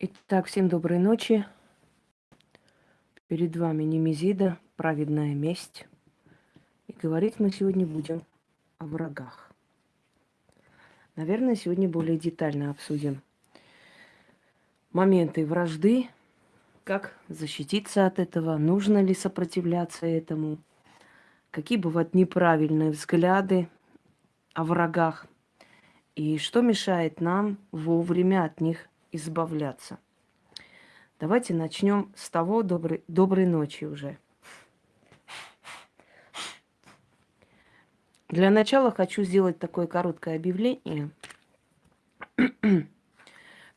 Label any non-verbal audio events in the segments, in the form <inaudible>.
Итак, всем доброй ночи. Перед вами Немезида, праведная месть. И говорить мы сегодня будем о врагах. Наверное, сегодня более детально обсудим моменты вражды, как защититься от этого, нужно ли сопротивляться этому, какие бывают неправильные взгляды о врагах, и что мешает нам вовремя от них избавляться. Давайте начнем с того доброй, доброй ночи уже. Для начала хочу сделать такое короткое объявление. <clears throat>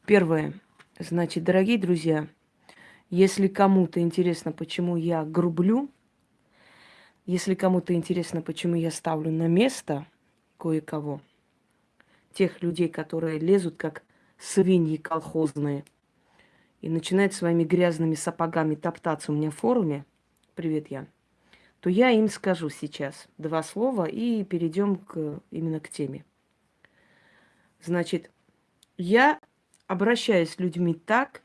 Первое. Значит, дорогие друзья, если кому-то интересно, почему я грублю, если кому-то интересно, почему я ставлю на место кое-кого, тех людей, которые лезут как свиньи колхозные и начинают своими грязными сапогами топтаться у меня в форуме, привет, я, то я им скажу сейчас два слова и перейдем к, именно к теме. Значит, я обращаюсь с людьми так,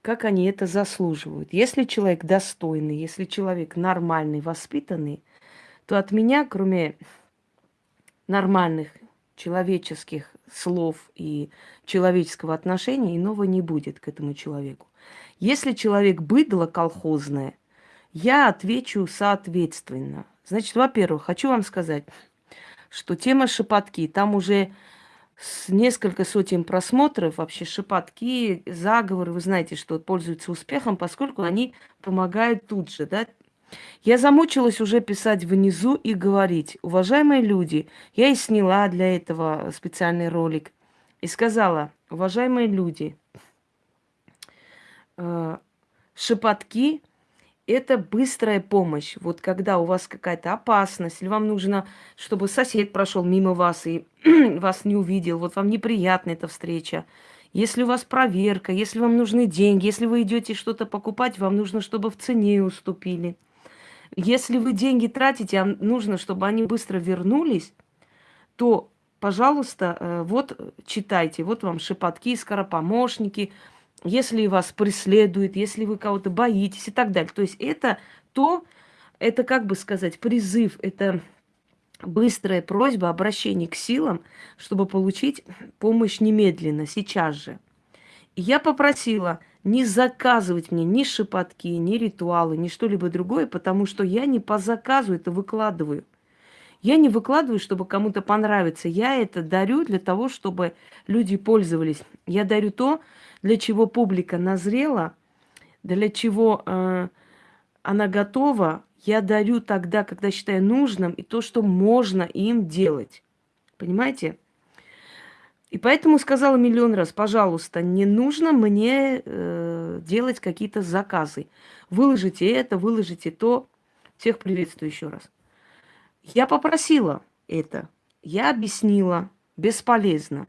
как они это заслуживают. Если человек достойный, если человек нормальный, воспитанный, то от меня, кроме нормальных человеческих слов и человеческого отношения, иного не будет к этому человеку. Если человек быдло колхозное, я отвечу соответственно. Значит, во-первых, хочу вам сказать, что тема шепотки, там уже с несколько сотен просмотров, вообще шепотки, заговоры, вы знаете, что пользуются успехом, поскольку они помогают тут же, да, я замучилась уже писать внизу и говорить, уважаемые люди, я и сняла для этого специальный ролик, и сказала, уважаемые люди, э, шепотки – это быстрая помощь. Вот когда у вас какая-то опасность, или вам нужно, чтобы сосед прошел мимо вас и <clears throat> вас не увидел, вот вам неприятна эта встреча, если у вас проверка, если вам нужны деньги, если вы идете что-то покупать, вам нужно, чтобы в цене уступили – если вы деньги тратите, а нужно, чтобы они быстро вернулись, то, пожалуйста, э, вот читайте, вот вам шепотки, скоропомощники, если вас преследуют, если вы кого-то боитесь и так далее. То есть это то, это, как бы сказать, призыв, это быстрая просьба, обращение к силам, чтобы получить помощь немедленно, сейчас же. И я попросила – не заказывать мне ни шепотки, ни ритуалы, ни что-либо другое, потому что я не по заказу это выкладываю. Я не выкладываю, чтобы кому-то понравиться. Я это дарю для того, чтобы люди пользовались. Я дарю то, для чего публика назрела, для чего э, она готова. Я дарю тогда, когда считаю нужным, и то, что можно им делать. Понимаете? И поэтому сказала миллион раз, пожалуйста, не нужно мне э, делать какие-то заказы. Выложите это, выложите то. Всех приветствую еще раз. Я попросила это, я объяснила, бесполезно.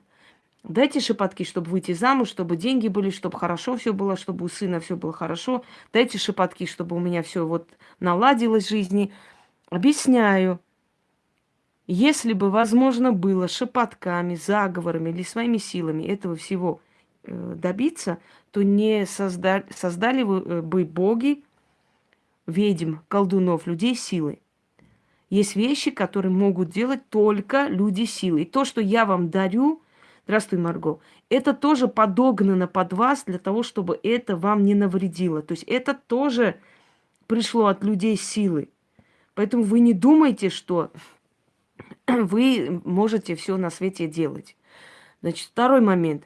Дайте шепотки, чтобы выйти замуж, чтобы деньги были, чтобы хорошо все было, чтобы у сына все было хорошо. Дайте шепотки, чтобы у меня все вот наладилось в жизни. Объясняю. Если бы возможно было шепотками, заговорами или своими силами этого всего э, добиться, то не создали, создали э, бы боги, ведьм, колдунов, людей силы. Есть вещи, которые могут делать только люди силы. И то, что я вам дарю, здравствуй, Марго, это тоже подогнано под вас для того, чтобы это вам не навредило. То есть это тоже пришло от людей силы. Поэтому вы не думайте, что <clears throat> вы можете все на свете делать. Значит, второй момент.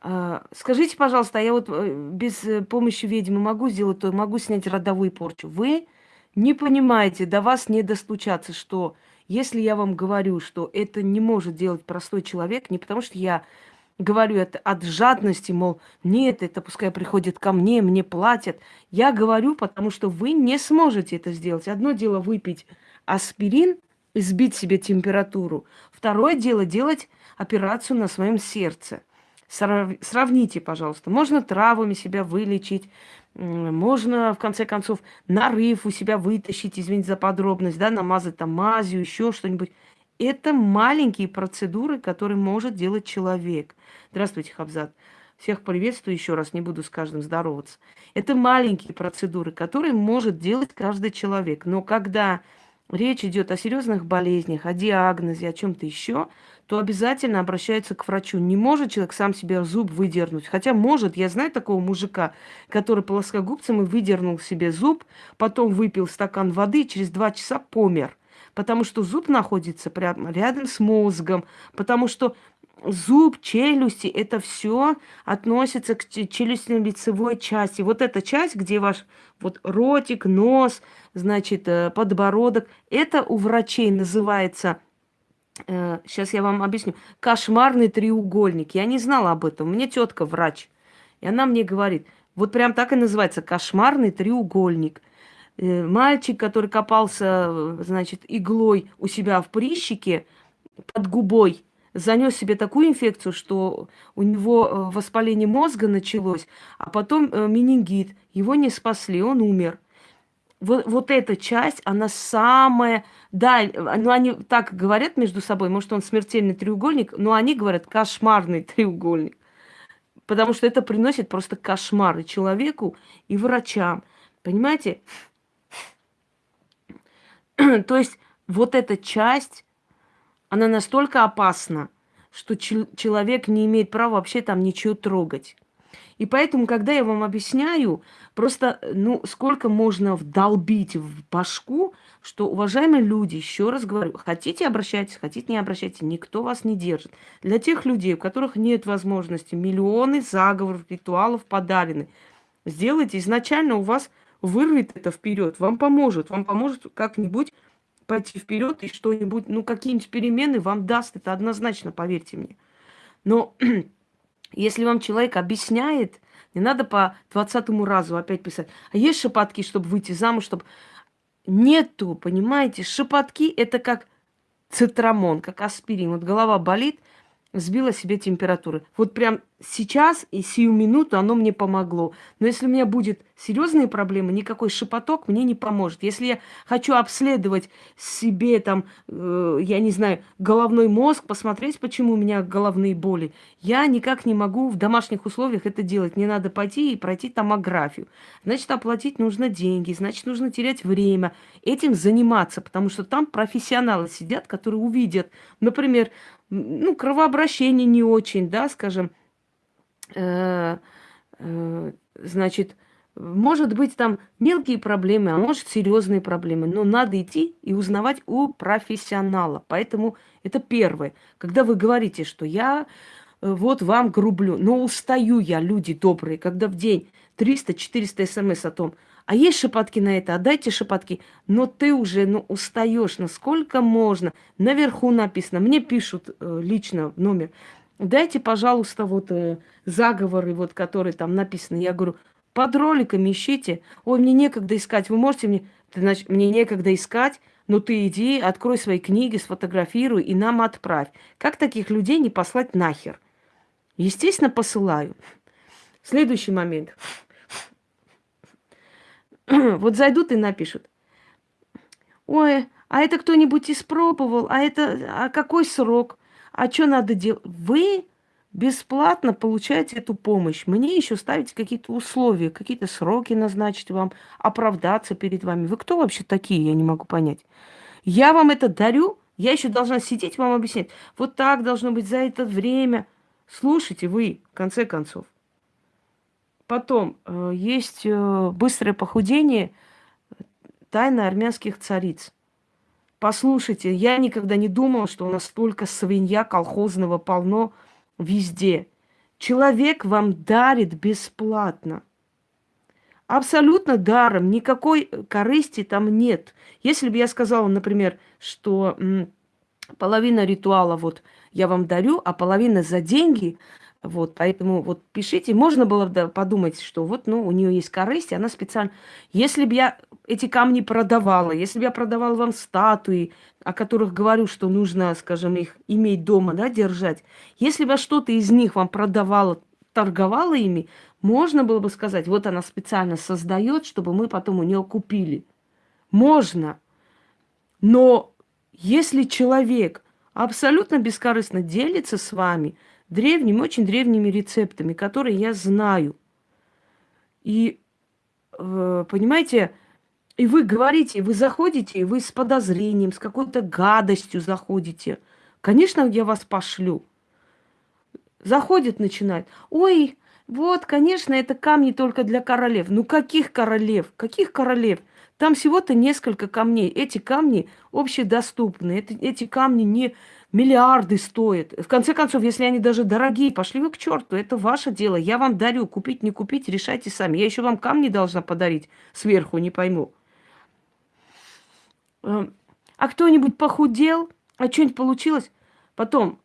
А, скажите, пожалуйста, а я вот э, без э, помощи ведьмы могу сделать то, могу снять родовую порчу. Вы не понимаете, до вас не достучаться, что если я вам говорю, что это не может делать простой человек, не потому что я говорю это от жадности, мол, нет, это пускай приходит ко мне, мне платят. Я говорю, потому что вы не сможете это сделать. Одно дело выпить аспирин и сбить себе температуру. Второе дело делать операцию на своем сердце. Сравните, пожалуйста. Можно травами себя вылечить, можно, в конце концов, нарыв у себя вытащить, извините за подробность, да, намазать там мазью, еще что-нибудь. Это маленькие процедуры, которые может делать человек. Здравствуйте, Хабзат. Всех приветствую еще раз, не буду с каждым здороваться. Это маленькие процедуры, которые может делать каждый человек. Но когда речь идет о серьезных болезнях, о диагнозе, о чем-то еще, то обязательно обращаются к врачу. Не может человек сам себе зуб выдернуть. Хотя может, я знаю такого мужика, который плоскогубцем и выдернул себе зуб, потом выпил стакан воды и через два часа помер. Потому что зуб находится прямо рядом с мозгом, потому что зуб, челюсти, это все относится к челюстно-лицевой части. Вот эта часть, где ваш вот ротик, нос, значит, э, подбородок, это у врачей называется, э, сейчас я вам объясню, кошмарный треугольник. Я не знала об этом. Меня тетка врач. И она мне говорит, вот прям так и называется, кошмарный треугольник. Э, мальчик, который копался, э, значит, иглой у себя в прищике под губой, занес себе такую инфекцию, что у него э, воспаление мозга началось, а потом э, менингит. Его не спасли, он умер. Вот, вот эта часть, она самая... Да, ну они так говорят между собой, может, он смертельный треугольник, но они говорят кошмарный треугольник. Потому что это приносит просто кошмар и человеку, и врачам. Понимаете? <clears throat> То есть вот эта часть она настолько опасна, что человек не имеет права вообще там ничего трогать. И поэтому, когда я вам объясняю, просто, ну, сколько можно вдолбить в башку, что, уважаемые люди, еще раз говорю, хотите обращайтесь, хотите не обращайтесь, никто вас не держит. Для тех людей, у которых нет возможности, миллионы заговоров, ритуалов подарены, сделайте изначально у вас вырвет это вперед, вам поможет, вам поможет как-нибудь пойти вперед и что-нибудь, ну, какие-нибудь перемены вам даст, это однозначно, поверьте мне. Но <clears throat> если вам человек объясняет, не надо по двадцатому разу опять писать. А есть шепотки, чтобы выйти замуж, чтобы... Нету, понимаете? Шепотки – это как цитрамон, как аспирин. Вот голова болит, сбила себе температуры. Вот прям сейчас и сию минуту оно мне помогло. Но если у меня будет серьезные проблемы, никакой шепоток мне не поможет. Если я хочу обследовать себе там, э, я не знаю, головной мозг, посмотреть, почему у меня головные боли, я никак не могу в домашних условиях это делать. Мне надо пойти и пройти томографию. Значит, оплатить нужно деньги, значит, нужно терять время, этим заниматься, потому что там профессионалы сидят, которые увидят, например, ну, кровообращение не очень, да, скажем, э, э, значит, может быть там мелкие проблемы, а может серьезные проблемы, но надо идти и узнавать у профессионала. Поэтому это первое. Когда вы говорите, что я э, вот вам грублю, но устаю я, люди добрые, когда в день 300-400 смс о том, а есть шепотки на это, отдайте шепотки. Но ты уже ну, устаешь, насколько можно. Наверху написано, мне пишут э, лично в номер, дайте, пожалуйста, вот э, заговоры, вот, которые там написаны. Я говорю, под роликами ищите. Ой, мне некогда искать, вы можете мне... Значит, мне некогда искать, но ты иди, открой свои книги, сфотографируй и нам отправь. Как таких людей не послать нахер? Естественно, посылаю. Следующий момент. <clears throat> вот зайдут и напишут. Ой, а это кто-нибудь испробовал? А это, а какой срок? А что надо делать? Вы бесплатно получаете эту помощь. Мне еще ставить какие-то условия, какие-то сроки назначить вам, оправдаться перед вами. Вы кто вообще такие, я не могу понять. Я вам это дарю, я еще должна сидеть вам объяснять. Вот так должно быть за это время. Слушайте вы, в конце концов. Потом э, есть э, быстрое похудение тайны армянских цариц. Послушайте, я никогда не думала, что у нас столько свинья колхозного полно везде. Человек вам дарит бесплатно. Абсолютно даром, никакой корысти там нет. Если бы я сказала, например, что половина ритуала вот я вам дарю, а половина за деньги, вот, поэтому вот пишите. Можно было бы подумать, что вот, ну, у нее есть корысть, и она специально... Если бы я эти камни продавала, если бы я продавала вам статуи, о которых говорю, что нужно, скажем, их иметь дома, да, держать, если бы я что-то из них вам продавала, торговала ими, можно было бы сказать, вот она специально создает, чтобы мы потом у нее купили. Можно. Но если человек абсолютно бескорыстно делится с вами древними, очень древними рецептами, которые я знаю. И, э, понимаете, и вы говорите, вы заходите, и вы с подозрением, с какой-то гадостью заходите. Конечно, я вас пошлю. Заходит, начинает. Ой, вот, конечно, это камни только для королев. Ну каких королев? Каких королев? Там всего-то несколько камней. Эти камни общедоступны. Это, эти камни не миллиарды стоят. В конце концов, если они даже дорогие, пошли вы к черту. Это ваше дело. Я вам дарю. Купить, не купить, решайте сами. Я еще вам камни должна подарить сверху, не пойму. Эм, а кто-нибудь похудел? А что-нибудь получилось? Потом,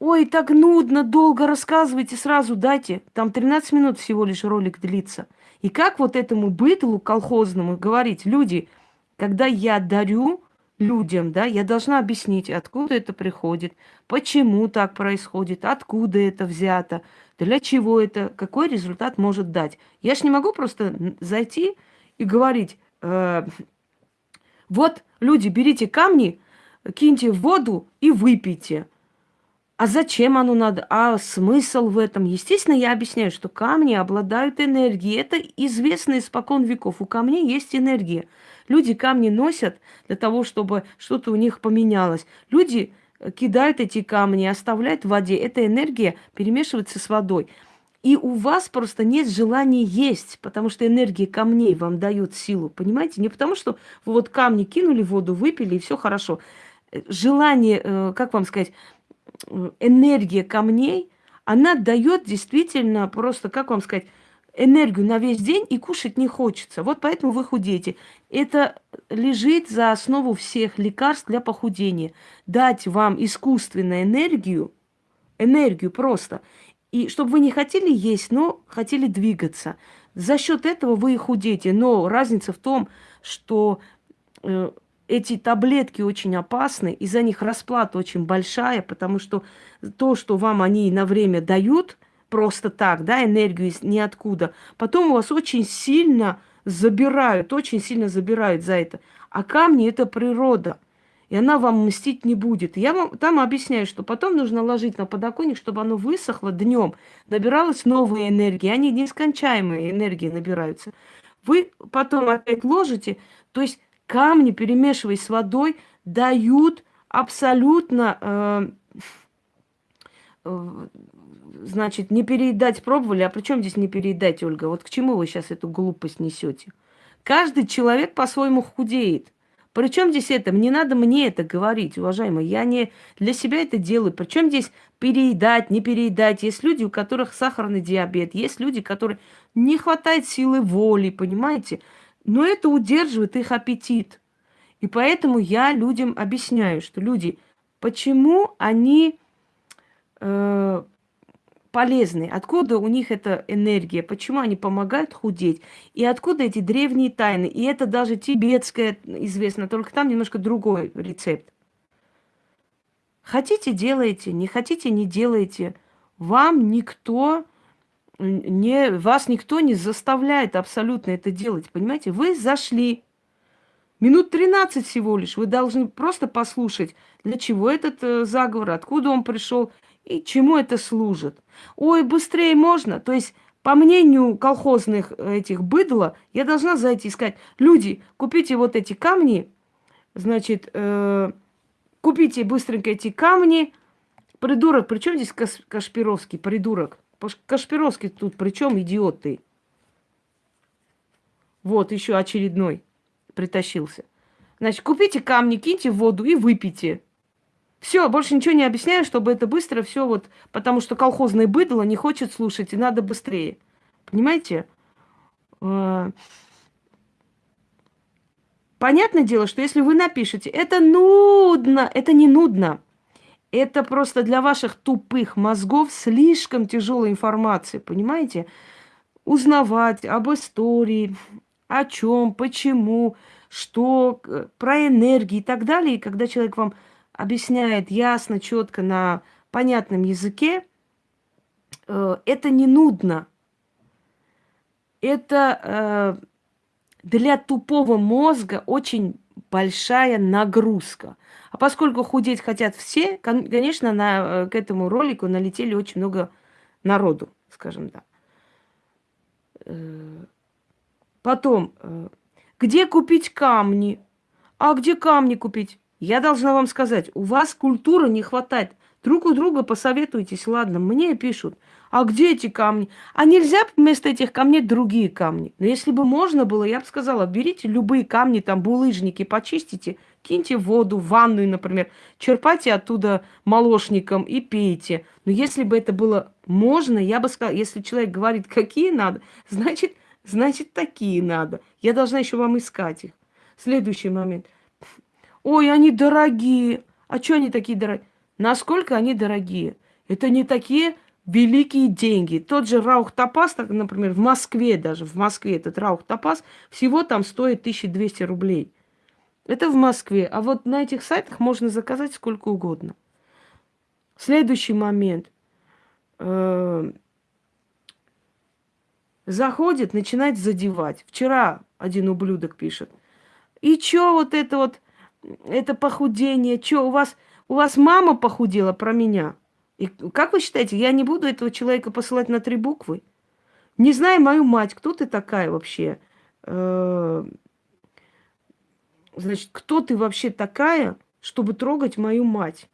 Ой, так нудно, долго рассказывайте, сразу дайте. Там 13 минут всего лишь ролик длится. И как вот этому бытлу колхозному говорить, люди, когда я дарю людям, да, я должна объяснить, откуда это приходит, почему так происходит, откуда это взято, для чего это, какой результат может дать. Я ж не могу просто зайти и говорить, э, вот, люди, берите камни, киньте в воду и выпейте. А зачем оно надо? А смысл в этом? Естественно, я объясняю, что камни обладают энергией. Это известно испокон веков. У камней есть энергия. Люди камни носят для того, чтобы что-то у них поменялось. Люди э, кидают эти камни, оставляют в воде. Эта энергия перемешивается с водой. И у вас просто нет желания есть, потому что энергия камней вам дает силу, понимаете? Не потому что вы вот камни кинули в воду, выпили, и все хорошо. Э, желание, э, как вам сказать, энергия камней, она дает действительно просто, как вам сказать, энергию на весь день и кушать не хочется. Вот поэтому вы худеете. Это лежит за основу всех лекарств для похудения. Дать вам искусственную энергию, энергию просто, и чтобы вы не хотели есть, но хотели двигаться. За счет этого вы и худеете. Но разница в том, что э, эти таблетки очень опасны, и за них расплата очень большая, потому что то, что вам они на время дают, просто так, да, энергию из ниоткуда, потом у вас очень сильно забирают, очень сильно забирают за это. А камни – это природа, и она вам мстить не будет. Я вам там объясняю, что потом нужно ложить на подоконник, чтобы оно высохло днем, набиралась новая энергия, они нескончаемые энергии набираются. Вы потом опять ложите, то есть камни, перемешиваясь с водой, дают абсолютно, э, э, значит, не переедать пробовали. А при чем здесь не переедать, Ольга? Вот к чему вы сейчас эту глупость несете? Каждый человек по-своему худеет. Причем здесь это? Не надо мне это говорить, уважаемые. Я не для себя это делаю. Причем здесь переедать, не переедать. Есть люди, у которых сахарный диабет. Есть люди, которые не хватает силы воли, понимаете? Но это удерживает их аппетит. И поэтому я людям объясняю, что люди, почему они э, полезны, откуда у них эта энергия, почему они помогают худеть, и откуда эти древние тайны. И это даже тибетское известно, только там немножко другой рецепт. Хотите – делайте, не хотите – не делайте. Вам никто не, вас никто не заставляет абсолютно это делать, понимаете? Вы зашли, минут 13 всего лишь, вы должны просто послушать, для чего этот э, заговор, откуда он пришел и чему это служит. Ой, быстрее можно, то есть по мнению колхозных этих быдла, я должна зайти и сказать, люди, купите вот эти камни, значит, э, купите быстренько эти камни, придурок, причем здесь Кашпировский, придурок, Кашпировский тут причем идиот ты? Вот, еще очередной притащился. Значит, купите камни, киньте в воду и выпейте. Все, больше ничего не объясняю, чтобы это быстро все вот, потому что колхозное быдло не хочет слушать, и надо быстрее. Понимаете? А, понятное дело, что если вы напишете, это нудно, это не нудно. Это просто для ваших тупых мозгов слишком тяжелая информация, понимаете? Узнавать об истории, о чем, почему, что, про энергии и так далее. И когда человек вам объясняет ясно, четко, на понятном языке, э, это не нудно. Это э, для тупого мозга очень большая нагрузка. А поскольку худеть хотят все, конечно, на, э, к этому ролику налетели очень много народу, скажем так. Э, потом, э, где купить камни? А где камни купить? Я должна вам сказать, у вас культуры не хватает. Друг у друга посоветуйтесь, ладно, мне пишут. А где эти камни? А нельзя вместо этих камней другие камни? Но если бы можно было, я бы сказала, берите любые камни, там булыжники, почистите, киньте воду, ванную, например, черпайте оттуда молочником и пейте. Но если бы это было можно, я бы сказала, если человек говорит, какие надо, значит, значит, такие надо. Я должна еще вам искать их. Следующий момент. Ой, они дорогие. А что они такие дорогие? Насколько они дорогие? Это не такие великие деньги. Тот же Раух Топас, например, в Москве даже, в Москве этот Раух Топас всего там стоит 1200 рублей. Это в Москве. А вот на этих сайтах можно заказать сколько угодно. Следующий момент. Э, заходит, начинает задевать. Вчера один ублюдок пишет. И чё вот это вот, это похудение, чё у вас, у вас мама похудела про меня? И как вы считаете, я не буду этого человека посылать на три буквы? Не знаю мою мать, кто ты такая вообще? Э, значит, кто ты вообще такая, чтобы трогать мою мать?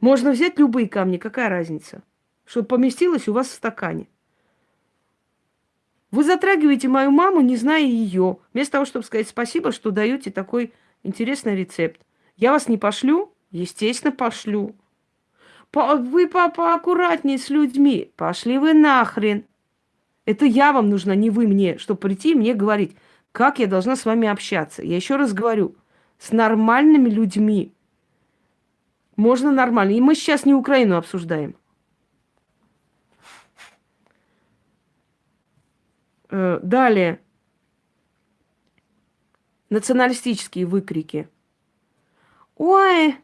Можно взять любые камни, какая разница? Чтобы поместилось у вас в стакане. Вы затрагиваете мою маму, не зная ее, вместо того, чтобы сказать спасибо, что даете такой интересный рецепт. Я вас не пошлю? Естественно, пошлю. Вы папа аккуратнее с людьми. Пошли вы нахрен. Это я вам нужна, не вы мне, чтобы прийти и мне говорить, как я должна с вами общаться. Я еще раз говорю, с нормальными людьми. Можно нормально. И мы сейчас не Украину обсуждаем. Э, далее. Националистические выкрики. Ой,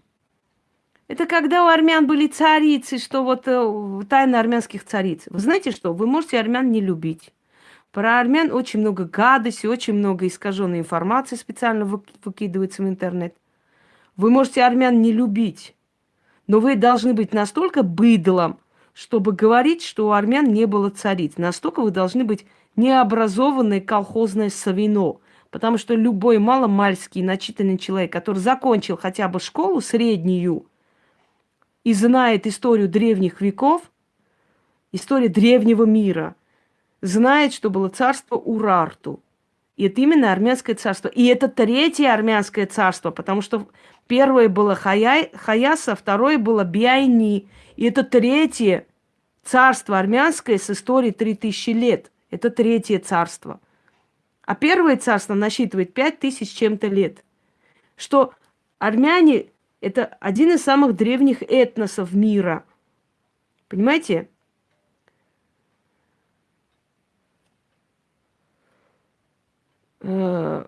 это когда у армян были царицы, что вот э, тайна армянских цариц. Вы знаете что? Вы можете армян не любить. Про армян очень много гадости, очень много искаженной информации специально выкидывается в интернет. Вы можете армян не любить, но вы должны быть настолько быдлом, чтобы говорить, что у армян не было цариц. Настолько вы должны быть необразованной колхозной совино. Потому что любой маломальский начитанный человек, который закончил хотя бы школу среднюю, и знает историю древних веков, историю древнего мира, знает, что было царство Урарту. И это именно армянское царство. И это третье армянское царство, потому что первое было Хая, Хаяса, второе было Биайни. И это третье царство армянское с историей 3000 лет. Это третье царство. А первое царство насчитывает 5000 чем-то лет. Что армяне это один из самых древних этносов мира. Понимаете? Э,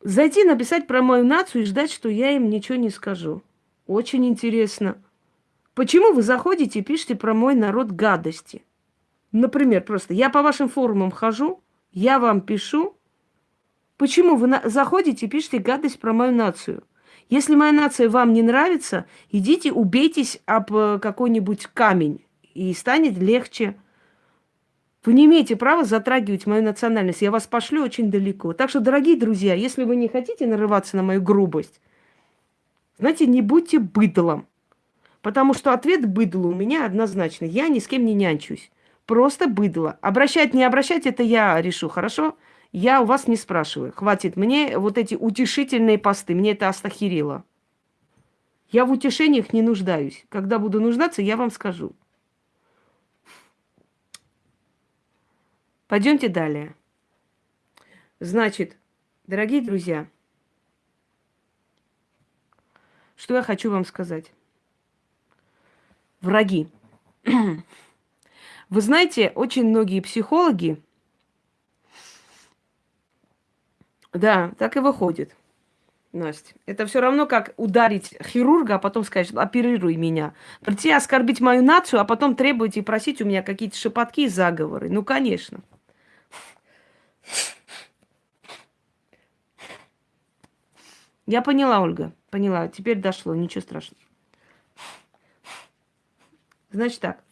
зайти, написать про мою нацию и ждать, что я им ничего не скажу. Очень интересно. Почему вы заходите и пишете про мой народ гадости? Например, просто я по вашим форумам хожу, я вам пишу. Почему вы заходите и пишете гадость про мою нацию? Если моя нация вам не нравится, идите убейтесь об э, какой-нибудь камень, и станет легче. Вы не имеете права затрагивать мою национальность. Я вас пошлю очень далеко. Так что, дорогие друзья, если вы не хотите нарываться на мою грубость, знаете, не будьте быдлом. Потому что ответ быдлу у меня однозначно. Я ни с кем не нянчусь. Просто быдло. Обращать, не обращать, это я решу, хорошо? Я у вас не спрашиваю. Хватит мне вот эти утешительные посты. Мне это астахирило. Я в утешениях не нуждаюсь. Когда буду нуждаться, я вам скажу. Пойдемте далее. Значит, дорогие друзья, что я хочу вам сказать. Враги. <clears throat> Вы знаете, очень многие психологи Да, так и выходит. Настя. Это все равно, как ударить хирурга, а потом сказать, оперируй меня. Прийти оскорбить мою нацию, а потом требовать и просить у меня какие-то шепотки и заговоры. Ну, конечно. Я поняла, Ольга, поняла. Теперь дошло, ничего страшного. Значит так.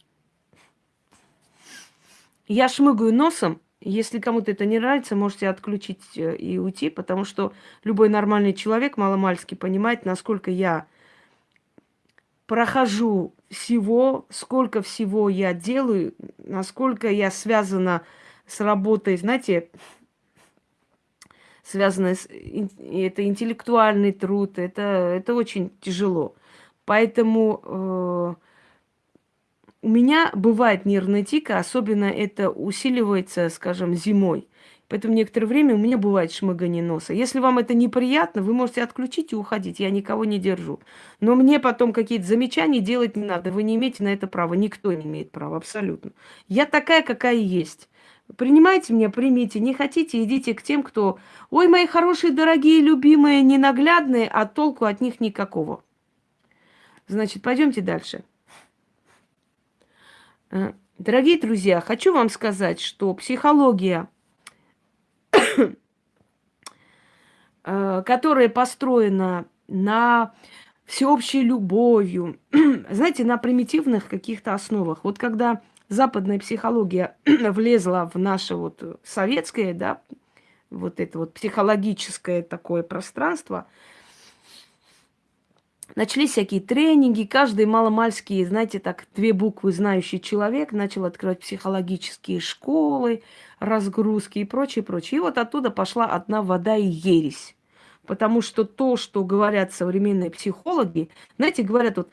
Я шмыгаю носом. Если кому-то это не нравится, можете отключить э, и уйти, потому что любой нормальный человек маломальски понимает, насколько я прохожу всего, сколько всего я делаю, насколько я связана с работой, знаете, связанная с... Это интеллектуальный труд, это, это очень тяжело. Поэтому э, у меня бывает нервная тика, особенно это усиливается, скажем, зимой. Поэтому некоторое время у меня бывает шмыгание носа. Если вам это неприятно, вы можете отключить и уходить. Я никого не держу. Но мне потом какие-то замечания делать не надо. Вы не имеете на это права. Никто не имеет права, абсолютно. Я такая, какая есть. Принимайте меня, примите. Не хотите, идите к тем, кто... Ой, мои хорошие, дорогие, любимые, ненаглядные, а толку от них никакого. Значит, пойдемте дальше. Э, дорогие друзья, хочу вам сказать, что психология, <coughs> э, которая построена на всеобщей любовью, <coughs> знаете, на примитивных каких-то основах. Вот когда западная психология <coughs> влезла в наше вот советское, да, вот это вот психологическое такое пространство, начались всякие тренинги, каждый маломальский, знаете, так, две буквы знающий человек начал открывать психологические школы, разгрузки и прочее, прочее. И вот оттуда пошла одна вода и ересь. Потому что то, что говорят современные психологи, знаете, говорят вот,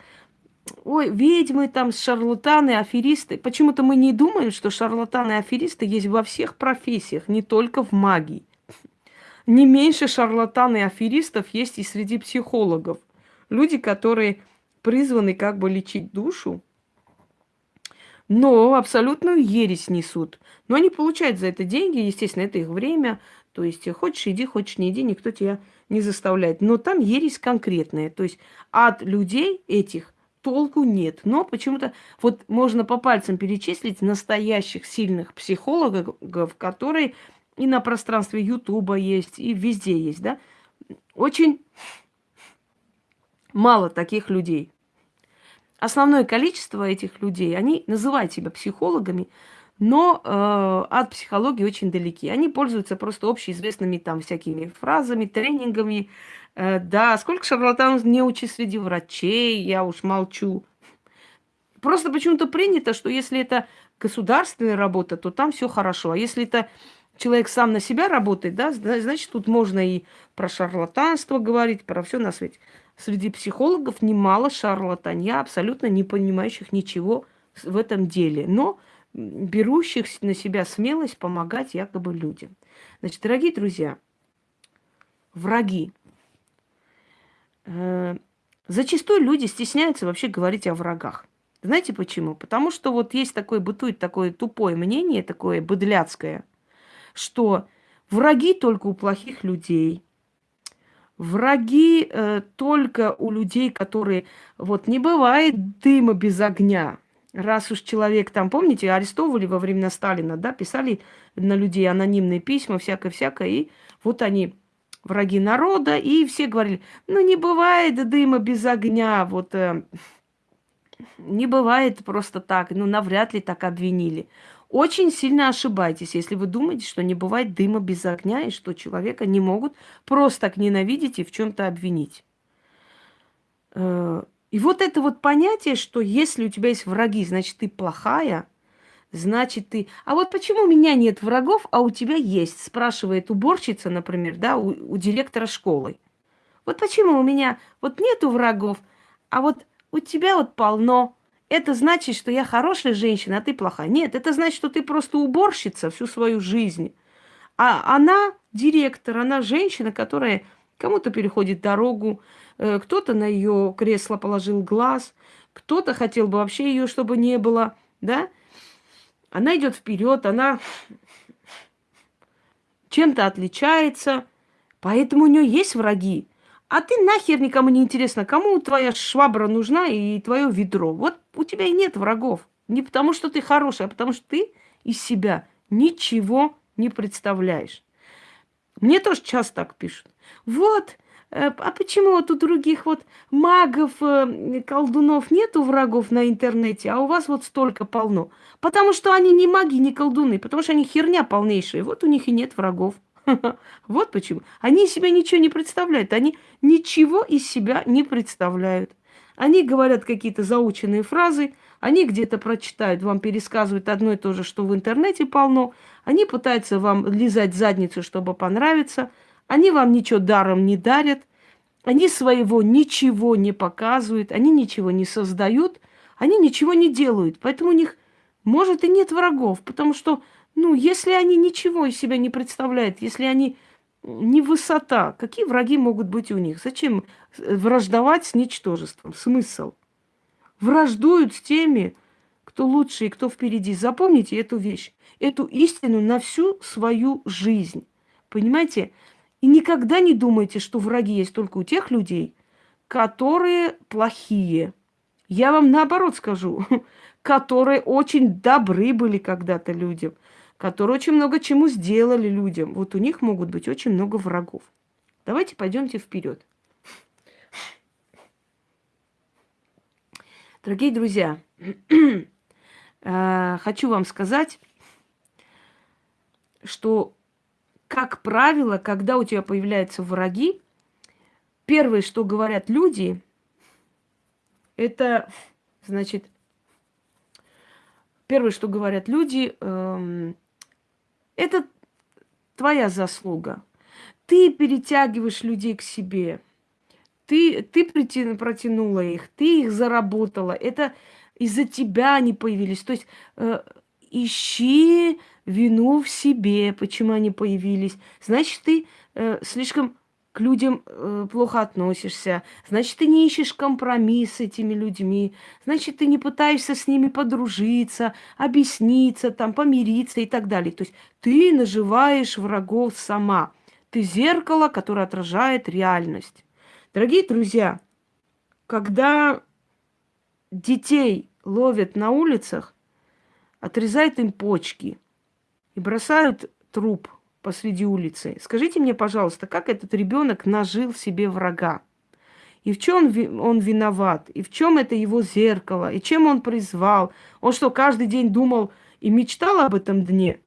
ой, ведьмы там, шарлатаны, аферисты. Почему-то мы не думаем, что шарлатаны и аферисты есть во всех профессиях, не только в магии. Не меньше шарлатан и аферистов есть и среди психологов. Люди, которые призваны как бы лечить душу, но абсолютную ересь несут. Но они получают за это деньги, естественно, это их время. То есть хочешь иди, хочешь не иди, никто тебя не заставляет. Но там ересь конкретная. То есть от людей этих толку нет. Но почему-то вот можно по пальцам перечислить настоящих сильных психологов, которые и на пространстве Ютуба есть, и везде есть, да. Очень мало таких людей. Основное количество этих людей, они называют себя психологами, но э, от психологии очень далеки. Они пользуются просто общеизвестными там всякими фразами, тренингами, Э, да, сколько шарлатанов не учи среди врачей, я уж молчу. Просто почему-то принято, что если это государственная работа, то там все хорошо. А если это человек сам на себя работает, да, значит, тут можно и про шарлатанство говорить, про все на свете. Среди психологов немало шарлатанья, абсолютно не понимающих ничего в этом деле, но берущих на себя смелость помогать якобы людям. Значит, дорогие друзья, враги – Э, зачастую люди стесняются вообще говорить о врагах. Знаете почему? Потому что вот есть такое, бытует такое тупое мнение, такое быдляцкое, что враги только у плохих людей, враги э, только у людей, которые... Вот не бывает дыма без огня. Раз уж человек там, помните, арестовывали во времена Сталина, да, писали на людей анонимные письма, всякое-всякое, и вот они враги народа, и все говорили, ну не бывает дыма без огня, вот э, не бывает просто так, ну навряд ли так обвинили. Очень сильно ошибаетесь, если вы думаете, что не бывает дыма без огня, и что человека не могут просто так ненавидеть и в чем-то обвинить. Э, и вот это вот понятие, что если у тебя есть враги, значит ты плохая – значит ты... А вот почему у меня нет врагов, а у тебя есть? Спрашивает уборщица, например, да, у, у директора школы. Вот почему у меня вот нету врагов, а вот у тебя вот полно. Это значит, что я хорошая женщина, а ты плохая. Нет, это значит, что ты просто уборщица всю свою жизнь. А она директор, она женщина, которая кому-то переходит дорогу, э, кто-то на ее кресло положил глаз, кто-то хотел бы вообще ее, чтобы не было, да? Она идет вперед, она чем-то отличается, поэтому у нее есть враги. А ты нахер никому не интересно, кому твоя швабра нужна и твое ведро. Вот у тебя и нет врагов. Не потому, что ты хороший, а потому, что ты из себя ничего не представляешь. Мне тоже часто так пишут. Вот, э, а почему вот у других вот магов, э, колдунов нету врагов на интернете, а у вас вот столько полно? Потому что они не маги, не колдуны, потому что они херня полнейшая. Вот у них и нет врагов. <laughs> Вот почему. Они из себя ничего не представляют. Они ничего из себя не представляют. Они говорят какие-то заученные фразы, они где-то прочитают, вам пересказывают одно и то же, что в интернете полно. Они пытаются вам лизать задницу, чтобы понравиться. Они вам ничего даром не дарят. Они своего ничего не показывают, они ничего не создают, они ничего не делают. Поэтому у них, может, и нет врагов, потому что, ну, если они ничего из себя не представляют, если они не высота, какие враги могут быть у них? Зачем враждовать с ничтожеством? Смысл? Враждуют с теми, кто лучше и кто впереди. Запомните эту вещь, эту истину на всю свою жизнь. Понимаете? И никогда не думайте, что враги есть только у тех людей, которые плохие. Я вам наоборот скажу, <laughs> которые очень добры были когда-то людям, которые очень много чему сделали людям. Вот у них могут быть очень много врагов. Давайте пойдемте вперед. Дорогие друзья, <clears throat> э, хочу вам сказать, что как правило, когда у тебя появляются враги, первое, что говорят люди, это, значит, первое, что говорят люди, эм, это твоя заслуга. Ты перетягиваешь людей к себе. Ты, ты протянула их, ты их заработала. Это из-за тебя они появились. То есть э, ищи вину в себе, почему они появились. Значит, ты э, слишком к людям э, плохо относишься. Значит, ты не ищешь компромисс с этими людьми. Значит, ты не пытаешься с ними подружиться, объясниться, там, помириться и так далее. То есть ты наживаешь врагов сама. Ты зеркало, которое отражает реальность. Дорогие друзья, когда детей ловят на улицах, отрезают им почки – и бросают труп посреди улицы. Скажите мне, пожалуйста, как этот ребенок нажил себе врага? И в чем он виноват? И в чем это его зеркало? И чем он призвал? Он что, каждый день думал и мечтал об этом дне?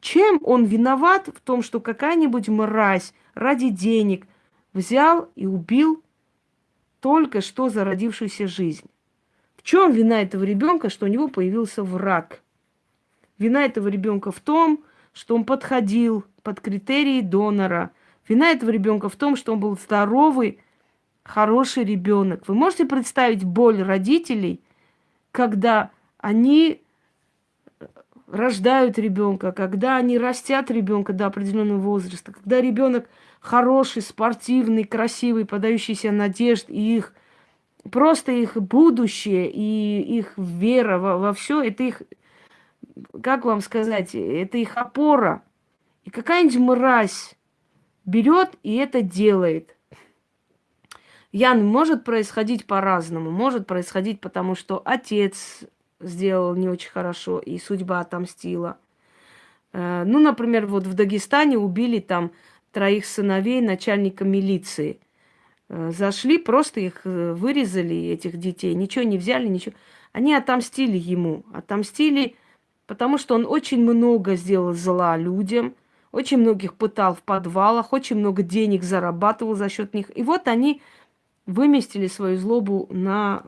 Чем он виноват в том, что какая-нибудь мразь ради денег взял и убил только что зародившуюся жизнь? В чем вина этого ребенка, что у него появился враг? Вина этого ребенка в том, что он подходил под критерии донора. Вина этого ребенка в том, что он был здоровый, хороший ребенок. Вы можете представить боль родителей, когда они рождают ребенка, когда они растят ребенка до определенного возраста, когда ребенок хороший, спортивный, красивый, подающийся надежд, и их просто их будущее и их вера во, во все, это их как вам сказать, это их опора. И какая-нибудь мразь берет и это делает. Ян, может происходить по-разному. Может происходить потому, что отец сделал не очень хорошо, и судьба отомстила. Э, ну, например, вот в Дагестане убили там троих сыновей начальника милиции. Э, зашли, просто их э, вырезали, этих детей, ничего не взяли, ничего. Они отомстили ему, отомстили потому что он очень много сделал зла людям, очень многих пытал в подвалах, очень много денег зарабатывал за счет них. И вот они выместили свою злобу на,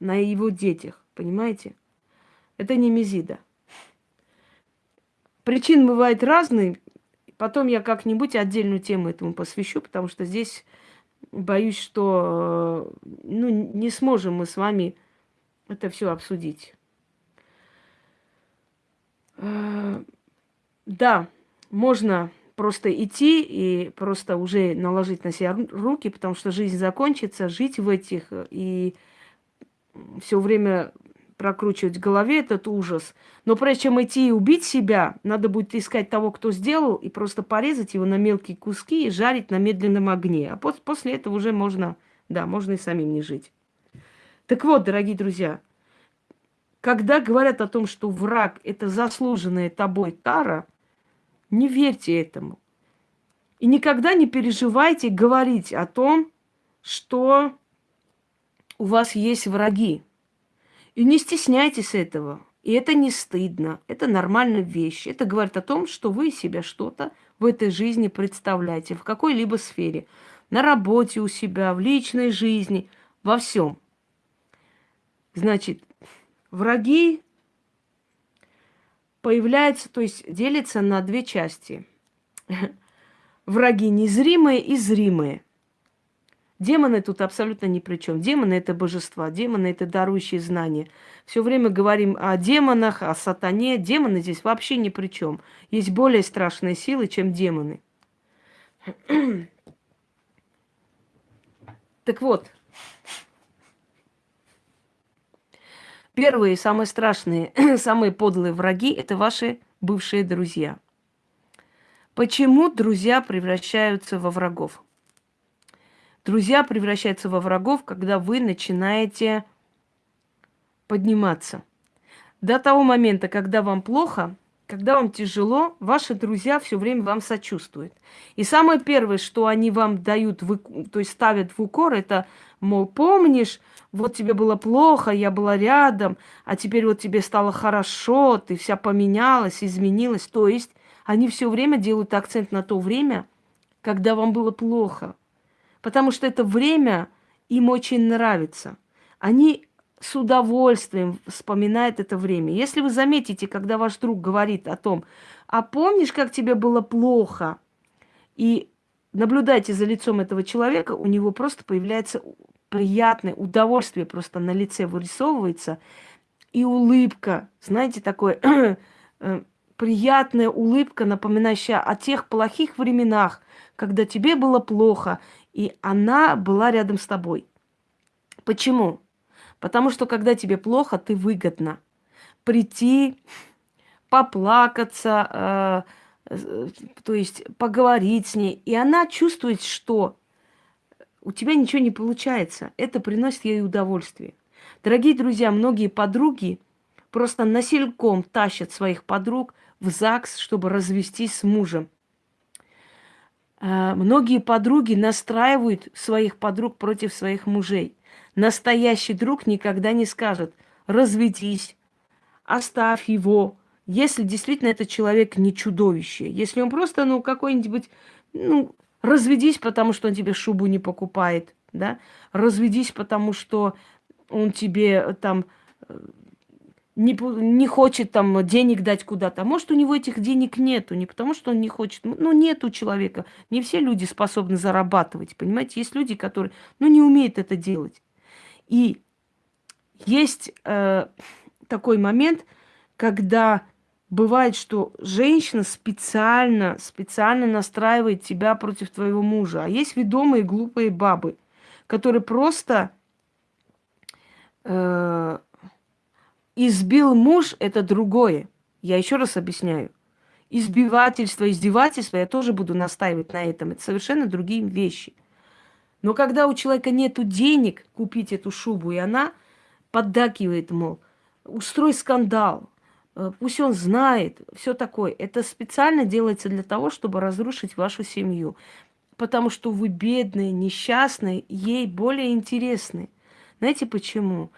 на его детях, понимаете? Это не мезида. Причин бывает разные. Потом я как-нибудь отдельную тему этому посвящу, потому что здесь боюсь, что ну, не сможем мы с вами это все обсудить. Э, да, можно просто идти и просто уже наложить на себя руки, потому что жизнь закончится, жить в этих и все время прокручивать в голове этот ужас. Но прежде чем идти и убить себя, надо будет искать того, кто сделал, и просто порезать его на мелкие куски и жарить на медленном огне. А после этого уже можно, да, можно и самим не жить. Так вот, дорогие друзья, когда говорят о том, что враг – это заслуженная тобой кара, не верьте этому. И никогда не переживайте говорить о том, что у вас есть враги. И не стесняйтесь этого. И это не стыдно, это нормальная вещь. Это говорит о том, что вы себя что-то в этой жизни представляете, в какой-либо сфере. На работе у себя, в личной жизни, во всем. Значит, враги появляются, то есть делятся на две части. Враги незримые и зримые. Демоны тут абсолютно ни при чем. Демоны это божества, демоны это дарующие знания. Все время говорим о демонах, о сатане. Демоны здесь вообще ни при чем. Есть более страшные силы, чем демоны. <clears throat> так вот, первые, самые страшные, <clears throat> самые подлые враги – это ваши бывшие друзья. Почему друзья превращаются во врагов? Друзья превращаются во врагов, когда вы начинаете подниматься. До того момента, когда вам плохо, когда вам тяжело, ваши друзья все время вам сочувствуют. И самое первое, что они вам дают, то есть ставят в укор, это, мол, помнишь, вот тебе было плохо, я была рядом, а теперь вот тебе стало хорошо, ты вся поменялась, изменилась. То есть они все время делают акцент на то время, когда вам было плохо – потому что это время им очень нравится. Они с удовольствием вспоминают это время. Если вы заметите, когда ваш друг говорит о том, а помнишь, как тебе было плохо, и наблюдайте за лицом этого человека, у него просто появляется приятное удовольствие, просто на лице вырисовывается, и улыбка, знаете, такое <clears throat> э, приятная улыбка, напоминающая о тех плохих временах, когда тебе было плохо, и она была рядом с тобой. Почему? Потому что когда тебе плохо, ты выгодно прийти, поплакаться, э, то есть поговорить с ней. И она чувствует, что у тебя ничего не получается. Это приносит ей удовольствие. Дорогие друзья, многие подруги просто насильком тащат своих подруг в ЗАГС, чтобы развестись с мужем. А, многие подруги настраивают своих подруг против своих мужей. Настоящий друг никогда не скажет «разведись», «оставь его», если действительно этот человек не чудовище. Если он просто, ну, какой-нибудь, ну, разведись, потому что он тебе шубу не покупает, да, разведись, потому что он тебе там не, не хочет там денег дать куда-то. Может, у него этих денег нету, не потому что он не хочет. Ну, нет у человека. Не все люди способны зарабатывать, понимаете? Есть люди, которые, ну, не умеют это делать. И есть э, такой момент, когда бывает, что женщина специально, специально настраивает тебя против твоего мужа. А есть ведомые глупые бабы, которые просто... Э, Избил муж – это другое. Я еще раз объясняю. Избивательство, издевательство, я тоже буду настаивать на этом. Это совершенно другие вещи. Но когда у человека нет денег купить эту шубу, и она поддакивает, мол, устрой скандал, э, пусть он знает, все такое. Это специально делается для того, чтобы разрушить вашу семью. Потому что вы бедные, несчастные, ей более интересны. Знаете почему?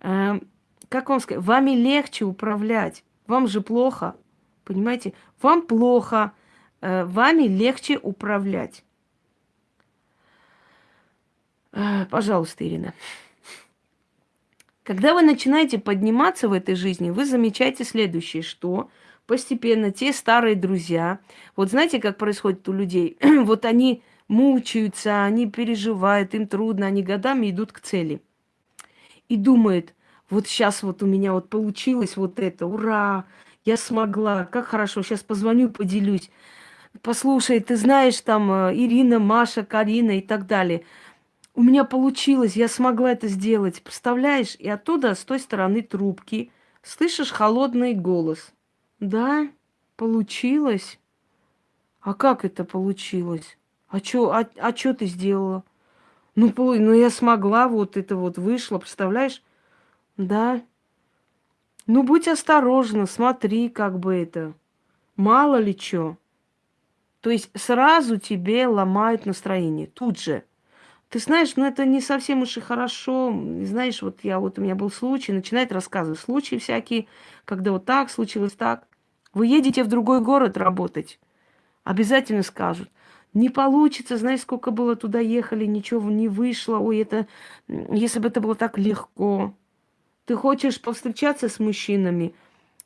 Эм, как вам сказать, вами легче управлять. Вам же плохо, понимаете? Вам плохо, э, вами легче управлять. Э, пожалуйста, Ирина. Когда вы начинаете подниматься в этой жизни, вы замечаете следующее, что постепенно те старые друзья, вот знаете, как происходит у людей, <clears throat> вот они мучаются, они переживают, им трудно, они годами идут к цели. И думают, вот сейчас вот у меня вот получилось вот это, ура, я смогла, как хорошо, сейчас позвоню, поделюсь. Послушай, ты знаешь, там э, Ирина, Маша, Карина и так далее. У меня получилось, я смогла это сделать. Представляешь? И оттуда, с той стороны трубки, слышишь холодный голос. Да, получилось. А как это получилось? А что а, а чё ты сделала? Ну, ну, я смогла, вот это вот вышло, представляешь? Да. Ну, будь осторожна, смотри, как бы это. Мало ли что. То есть сразу тебе ломают настроение, тут же. Ты знаешь, ну это не совсем уж и хорошо. Знаешь, вот я вот у меня был случай, начинает рассказывать случаи всякие, когда вот так случилось так. Вы едете в другой город работать, обязательно скажут. Не получится, знаешь, сколько было туда ехали, ничего не вышло. Ой, это, если бы это было так легко. Ты хочешь повстречаться с мужчинами?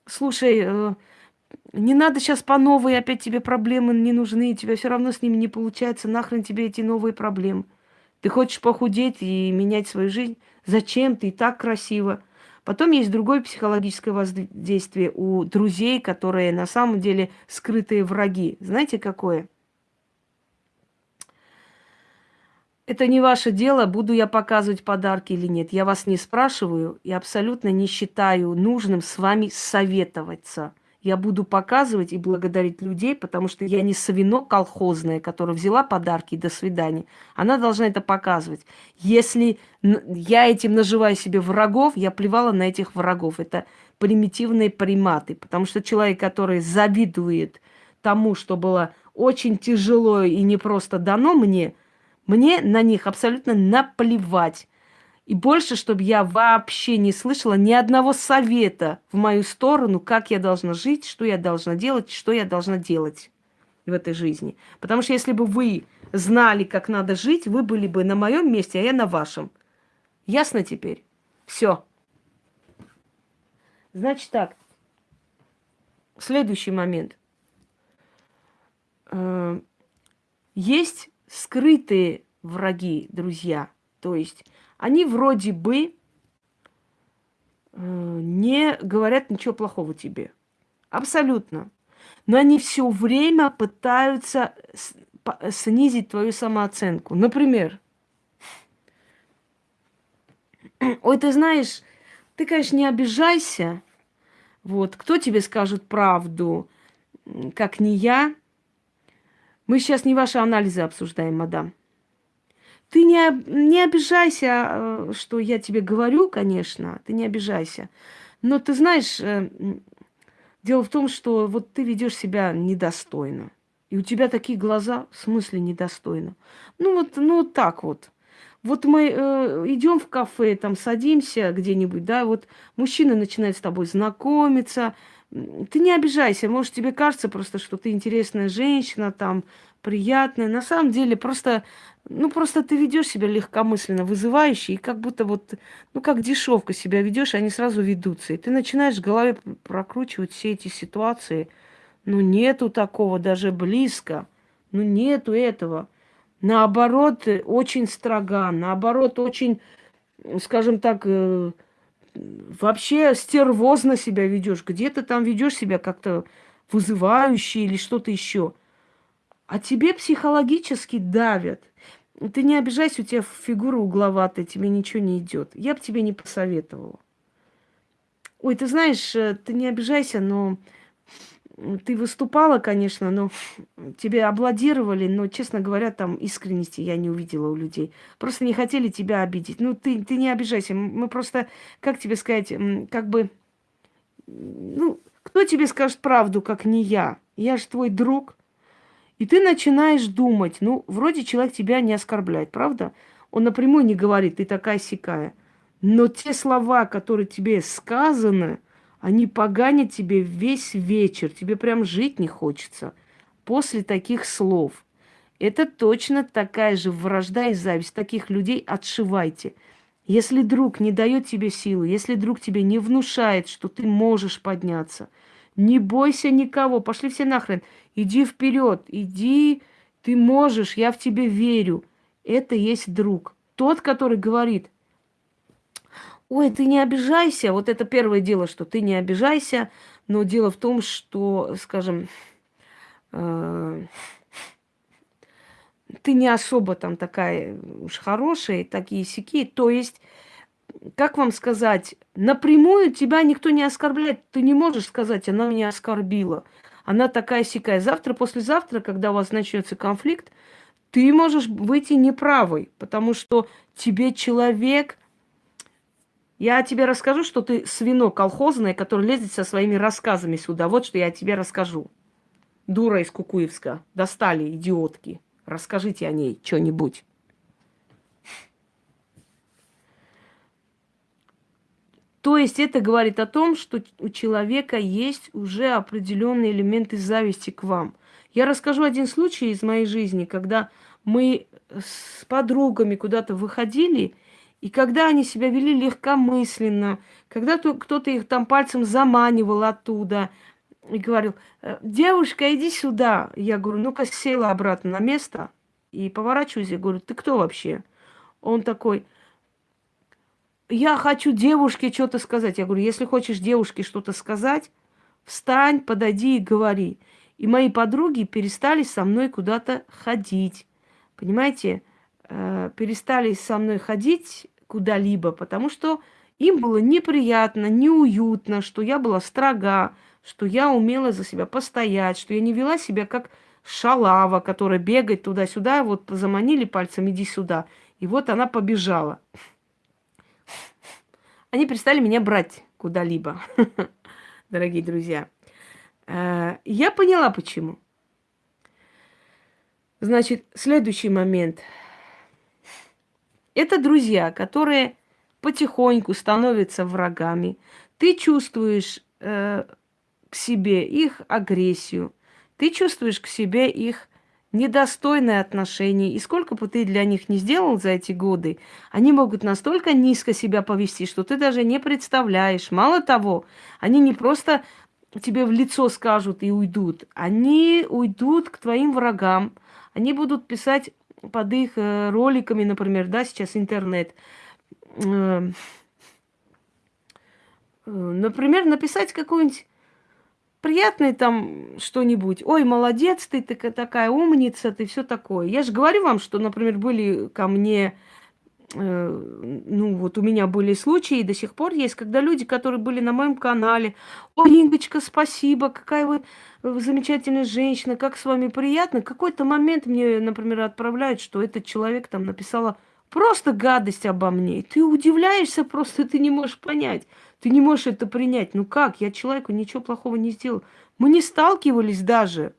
Слушай, э, не надо сейчас по новой, опять тебе проблемы не нужны, тебя все равно с ними не получается, нахрен тебе эти новые проблемы. Ты хочешь похудеть и менять свою жизнь? Зачем? Ты и так красиво. Потом есть другое психологическое воздействие у друзей, которые на самом деле скрытые враги. Знаете, какое? Это не ваше дело, буду я показывать подарки или нет. Я вас не спрашиваю и абсолютно не считаю нужным с вами советоваться – я буду показывать и благодарить людей, потому что я не совино колхозная, которая взяла подарки и до свидания. Она должна это показывать. Если я этим наживаю себе врагов, я плевала на этих врагов. Это примитивные приматы, потому что человек, который завидует тому, что было очень тяжело и не просто дано мне, мне на них абсолютно наплевать. И больше, чтобы я вообще не слышала ни одного совета в мою сторону, как я должна жить, что я должна делать, что я должна делать в этой жизни. Потому что если бы вы знали, как надо жить, вы были бы на моем месте, а я на вашем. Ясно теперь? Все. Значит так. Следующий момент. Э, есть скрытые враги, друзья. То есть они вроде бы э, не говорят ничего плохого тебе. Абсолютно. Но они все время пытаются снизить твою самооценку. Например, <clears throat> ой, ты знаешь, ты, конечно, не обижайся. Вот, кто тебе скажет правду, как не я? Мы сейчас не ваши анализы обсуждаем, мадам. Ты не, не обижайся, э, что я тебе говорю, конечно, ты не обижайся. Но ты знаешь, э, дело в том, что вот ты ведешь себя недостойно. И у тебя такие глаза, в смысле недостойно. Ну вот, ну вот так вот. Вот мы э, идем в кафе, там садимся где-нибудь, да, вот мужчина начинает с тобой знакомиться. Ты не обижайся, может тебе кажется просто, что ты интересная женщина, там приятная. На самом деле просто ну, просто ты ведешь себя легкомысленно, вызывающе, и как будто вот, ну, как дешевка себя ведешь, они сразу ведутся. И ты начинаешь в голове прокручивать все эти ситуации. Ну, нету такого даже близко. Ну, нету этого. Наоборот, очень строга, наоборот, очень, скажем так, э, вообще стервозно себя ведешь. Где ты там ведешь себя как-то вызывающе или что-то еще. А тебе психологически давят – ты не обижайся, у тебя фигура угловатая, тебе ничего не идет. Я бы тебе не посоветовала. Ой, ты знаешь, э, ты не обижайся, но ты выступала, конечно, но тебя обладировали, но, честно говоря, там искренности я не увидела у людей. Просто не хотели тебя обидеть. Ну, ты, ты не обижайся. Мы просто, как тебе сказать, как бы... Ну, кто тебе скажет правду, как не я? Я же твой друг. И ты начинаешь думать, ну, вроде человек тебя не оскорбляет, правда? Он напрямую не говорит, ты такая сикая. Но те слова, которые тебе сказаны, они поганят тебе весь вечер. Тебе прям жить не хочется после таких слов. Это точно такая же вражда и зависть. Таких людей отшивайте. Если друг не дает тебе силы, если друг тебе не внушает, что ты можешь подняться, не бойся никого, пошли все нахрен. Иди вперед, иди, ты можешь, я в тебе верю. Это есть друг. Тот, который говорит, ой, ты не обижайся. Вот это первое дело, что ты не обижайся. Но дело в том, что, скажем, э, ты не особо там такая уж хорошая, такие сики. То есть как вам сказать, напрямую тебя никто не оскорбляет. Ты не можешь сказать, она меня оскорбила. Она такая сикая. Завтра, послезавтра, когда у вас начнется конфликт, ты можешь выйти неправой, потому что тебе человек... Я тебе расскажу, что ты свино колхозное, которое лезет со своими рассказами сюда. Вот что я тебе расскажу. дура из Кукуевска. Достали, идиотки. Расскажите о ней что-нибудь. То есть это говорит о том, что у человека есть уже определенные элементы зависти к вам. Я расскажу один случай из моей жизни, когда мы с подругами куда-то выходили, и когда они себя вели легкомысленно, когда кто-то их там пальцем заманивал оттуда и говорил, «Э, девушка, иди сюда. Я говорю, ну-ка села обратно на место и поворачиваюсь, я говорю, ты кто вообще? Он такой, я хочу девушке что-то сказать. Я говорю, если хочешь девушке что-то сказать, встань, подойди и говори. И мои подруги перестали со мной куда-то ходить. Понимаете? Э, перестали со мной ходить куда-либо, потому что им было неприятно, неуютно, что я была строга, что я умела за себя постоять, что я не вела себя как шалава, которая бегает туда-сюда, вот заманили пальцем, иди сюда. И вот она побежала они перестали меня брать куда-либо, <laughs> дорогие друзья. Э, я поняла, почему. Значит, следующий момент. Это друзья, которые потихоньку становятся врагами. Ты чувствуешь э, к себе их агрессию, ты чувствуешь к себе их недостойное отношение. И сколько бы ты для них не сделал за эти годы, они могут настолько низко себя повести, что ты даже не представляешь. Мало того, они не просто тебе в лицо скажут и уйдут, они уйдут к твоим врагам, они будут писать под их э, роликами, например, да, сейчас интернет, э, э, например, написать какую-нибудь приятное там что-нибудь. Ой, молодец, ты, такая умница, ты все такое. Я же говорю вам, что, например, были ко мне, э, ну вот у меня были случаи, и до сих пор есть, когда люди, которые были на моем канале, ой, Ингочка, спасибо, какая вы замечательная женщина, как с вами приятно. Какой-то момент мне, например, отправляют, что этот человек там написала просто гадость обо мне. Ты удивляешься просто, ты не можешь понять. Ты не можешь это принять. Ну как? Я человеку ничего плохого не сделал. Мы не сталкивались даже.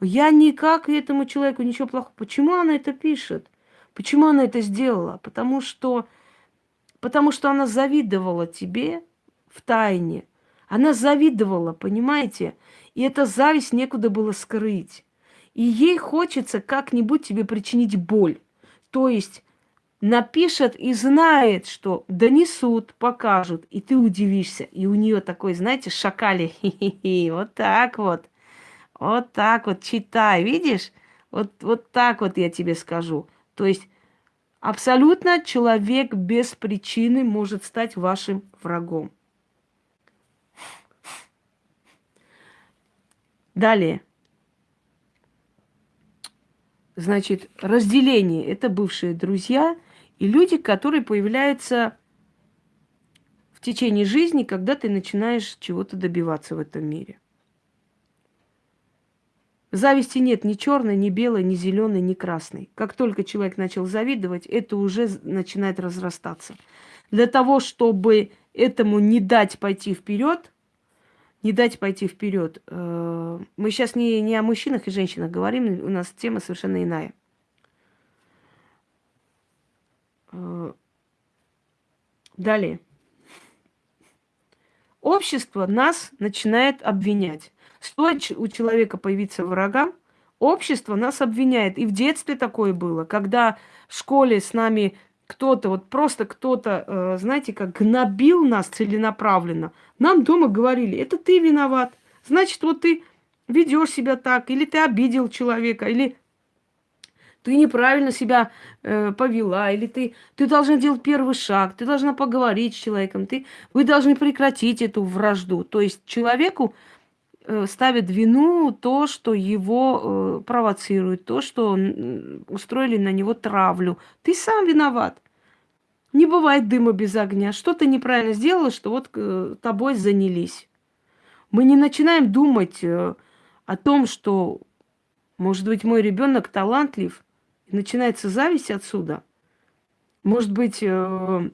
Я никак этому человеку ничего плохого. Почему она это пишет? Почему она это сделала? Потому что, потому что она завидовала тебе в тайне. Она завидовала, понимаете? И эта зависть некуда было скрыть. И ей хочется как-нибудь тебе причинить боль. То есть напишет и знает, что донесут, покажут, и ты удивишься. И у нее такой, знаете, шакали, <laughs> вот так вот, вот так вот, читай, видишь? Вот, вот так вот я тебе скажу. То есть абсолютно человек без причины может стать вашим врагом. Далее. Значит, разделение – это бывшие друзья – и люди, которые появляются в течение жизни, когда ты начинаешь чего-то добиваться в этом мире. Зависти нет ни черной, ни белой, ни зеленой, ни красной. Как только человек начал завидовать, это уже начинает разрастаться. Для того, чтобы этому не дать пойти вперед, не дать пойти вперед, э, мы сейчас не, не о мужчинах и женщинах говорим, у нас тема совершенно иная. Э, далее. Общество нас начинает обвинять. Стоит у человека появиться врагам, общество нас обвиняет. И в детстве такое было, когда в школе с нами кто-то, вот просто кто-то, э, знаете, как гнобил нас целенаправленно. Нам дома говорили, это ты виноват. Значит, вот ты ведешь себя так, или ты обидел человека, или ты неправильно себя э, повела, или ты, ты должна делать первый шаг, ты должна поговорить с человеком, ты, вы должны прекратить эту вражду. То есть человеку э, ставят вину то, что его э, провоцирует, то, что э, устроили на него травлю. Ты сам виноват. Не бывает дыма без огня. Что ты неправильно сделала, что вот э, тобой занялись. Мы не начинаем думать э, о том, что, может быть, мой ребенок талантлив – и начинается зависть отсюда. Может быть, э,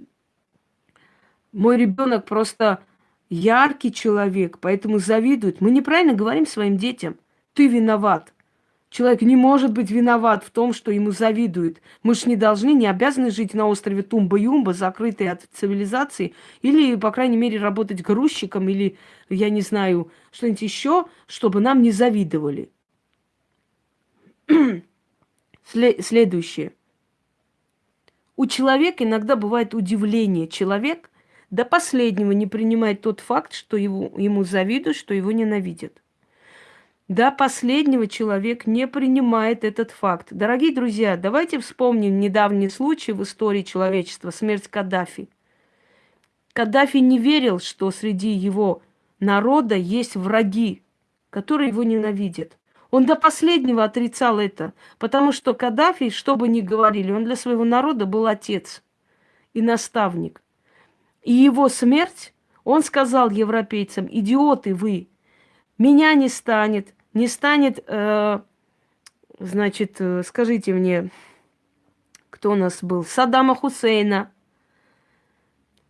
мой ребенок просто яркий человек, поэтому завидует. Мы неправильно говорим своим детям. ты виноват. Человек не может быть виноват в том, что ему завидуют. Мы же не должны, не обязаны жить на острове Тумба-Юмба, закрытые от цивилизации, или, по крайней мере, работать грузчиком, или, я не знаю, что-нибудь еще, чтобы нам не завидовали. Следующее. У человека иногда бывает удивление. Человек до последнего не принимает тот факт, что его, ему завидуют, что его ненавидят. До последнего человек не принимает этот факт. Дорогие друзья, давайте вспомним недавний случай в истории человечества, смерть Каддафи. Каддафи не верил, что среди его народа есть враги, которые его ненавидят. Он до последнего отрицал это, потому что Каддафи, что бы ни говорили, он для своего народа был отец и наставник. И его смерть, он сказал европейцам, идиоты вы, меня не станет, не станет, э, значит, э, скажите мне, кто у нас был, Саддама Хусейна,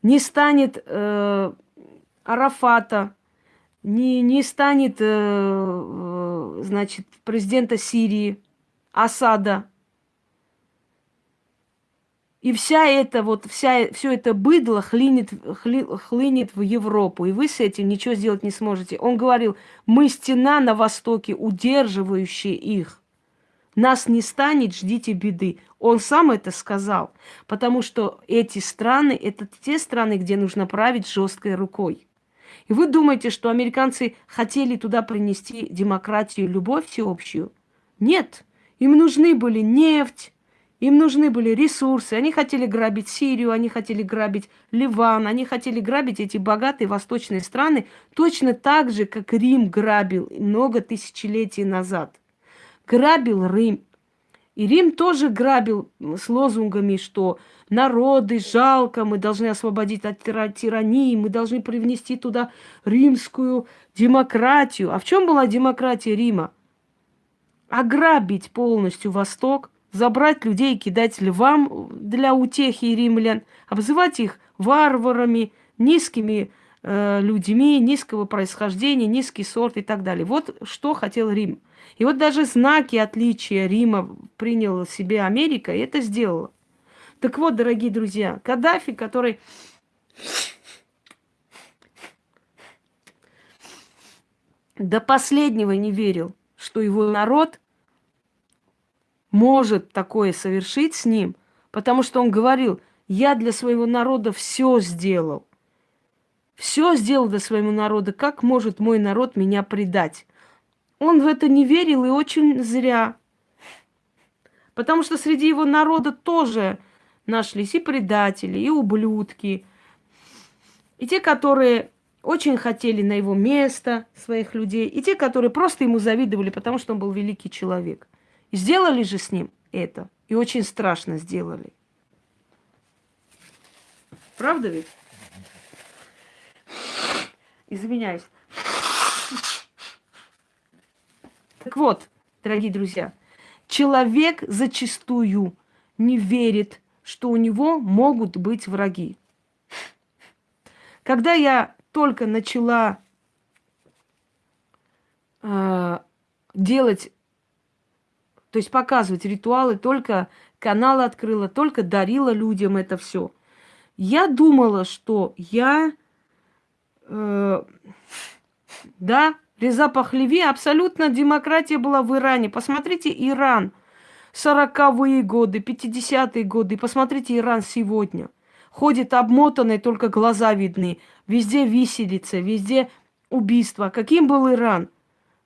не станет э, Арафата, не, не станет, э, значит, президента Сирии, Асада. И вся эта вот, вся, все это быдло хлинет, хли, хлынет в Европу, и вы с этим ничего сделать не сможете. Он говорил, мы стена на востоке, удерживающая их. Нас не станет, ждите беды. Он сам это сказал, потому что эти страны, это те страны, где нужно править жесткой рукой. И вы думаете, что американцы хотели туда принести демократию, любовь всеобщую? Нет, им нужны были нефть, им нужны были ресурсы. Они хотели грабить Сирию, они хотели грабить Ливан, они хотели грабить эти богатые восточные страны точно так же, как Рим грабил много тысячелетий назад. Грабил Рим. И Рим тоже грабил с лозунгами, что народы жалко, мы должны освободить от тирании, мы должны привнести туда римскую демократию. А в чем была демократия Рима? Ограбить полностью Восток, забрать людей кидать львам для утехи римлян, обзывать их варварами, низкими э, людьми, низкого происхождения, низкий сорт и так далее. Вот что хотел Рим. И вот даже знаки отличия Рима приняла себе Америка, и это сделала. Так вот, дорогие друзья, Каддафи, который до последнего не верил, что его народ может такое совершить с ним, потому что он говорил, я для своего народа все сделал. Все сделал для своего народа. Как может мой народ меня предать? Он в это не верил и очень зря. Потому что среди его народа тоже нашлись и предатели, и ублюдки, и те, которые очень хотели на его место своих людей, и те, которые просто ему завидовали, потому что он был великий человек. Сделали же с ним это. И очень страшно сделали. Правда ведь? Извиняюсь. Так вот, дорогие друзья, человек зачастую не верит, что у него могут быть враги. Когда я только начала э, делать то есть показывать ритуалы, только канал открыла, только дарила людям это все. Я думала, что я, э, да, Реза Пахлеви, абсолютно демократия была в Иране. Посмотрите Иран, 40-е годы, 50-е годы, посмотрите Иран сегодня. Ходит обмотанный, только глаза видны. Везде виселица, везде убийство. Каким был Иран?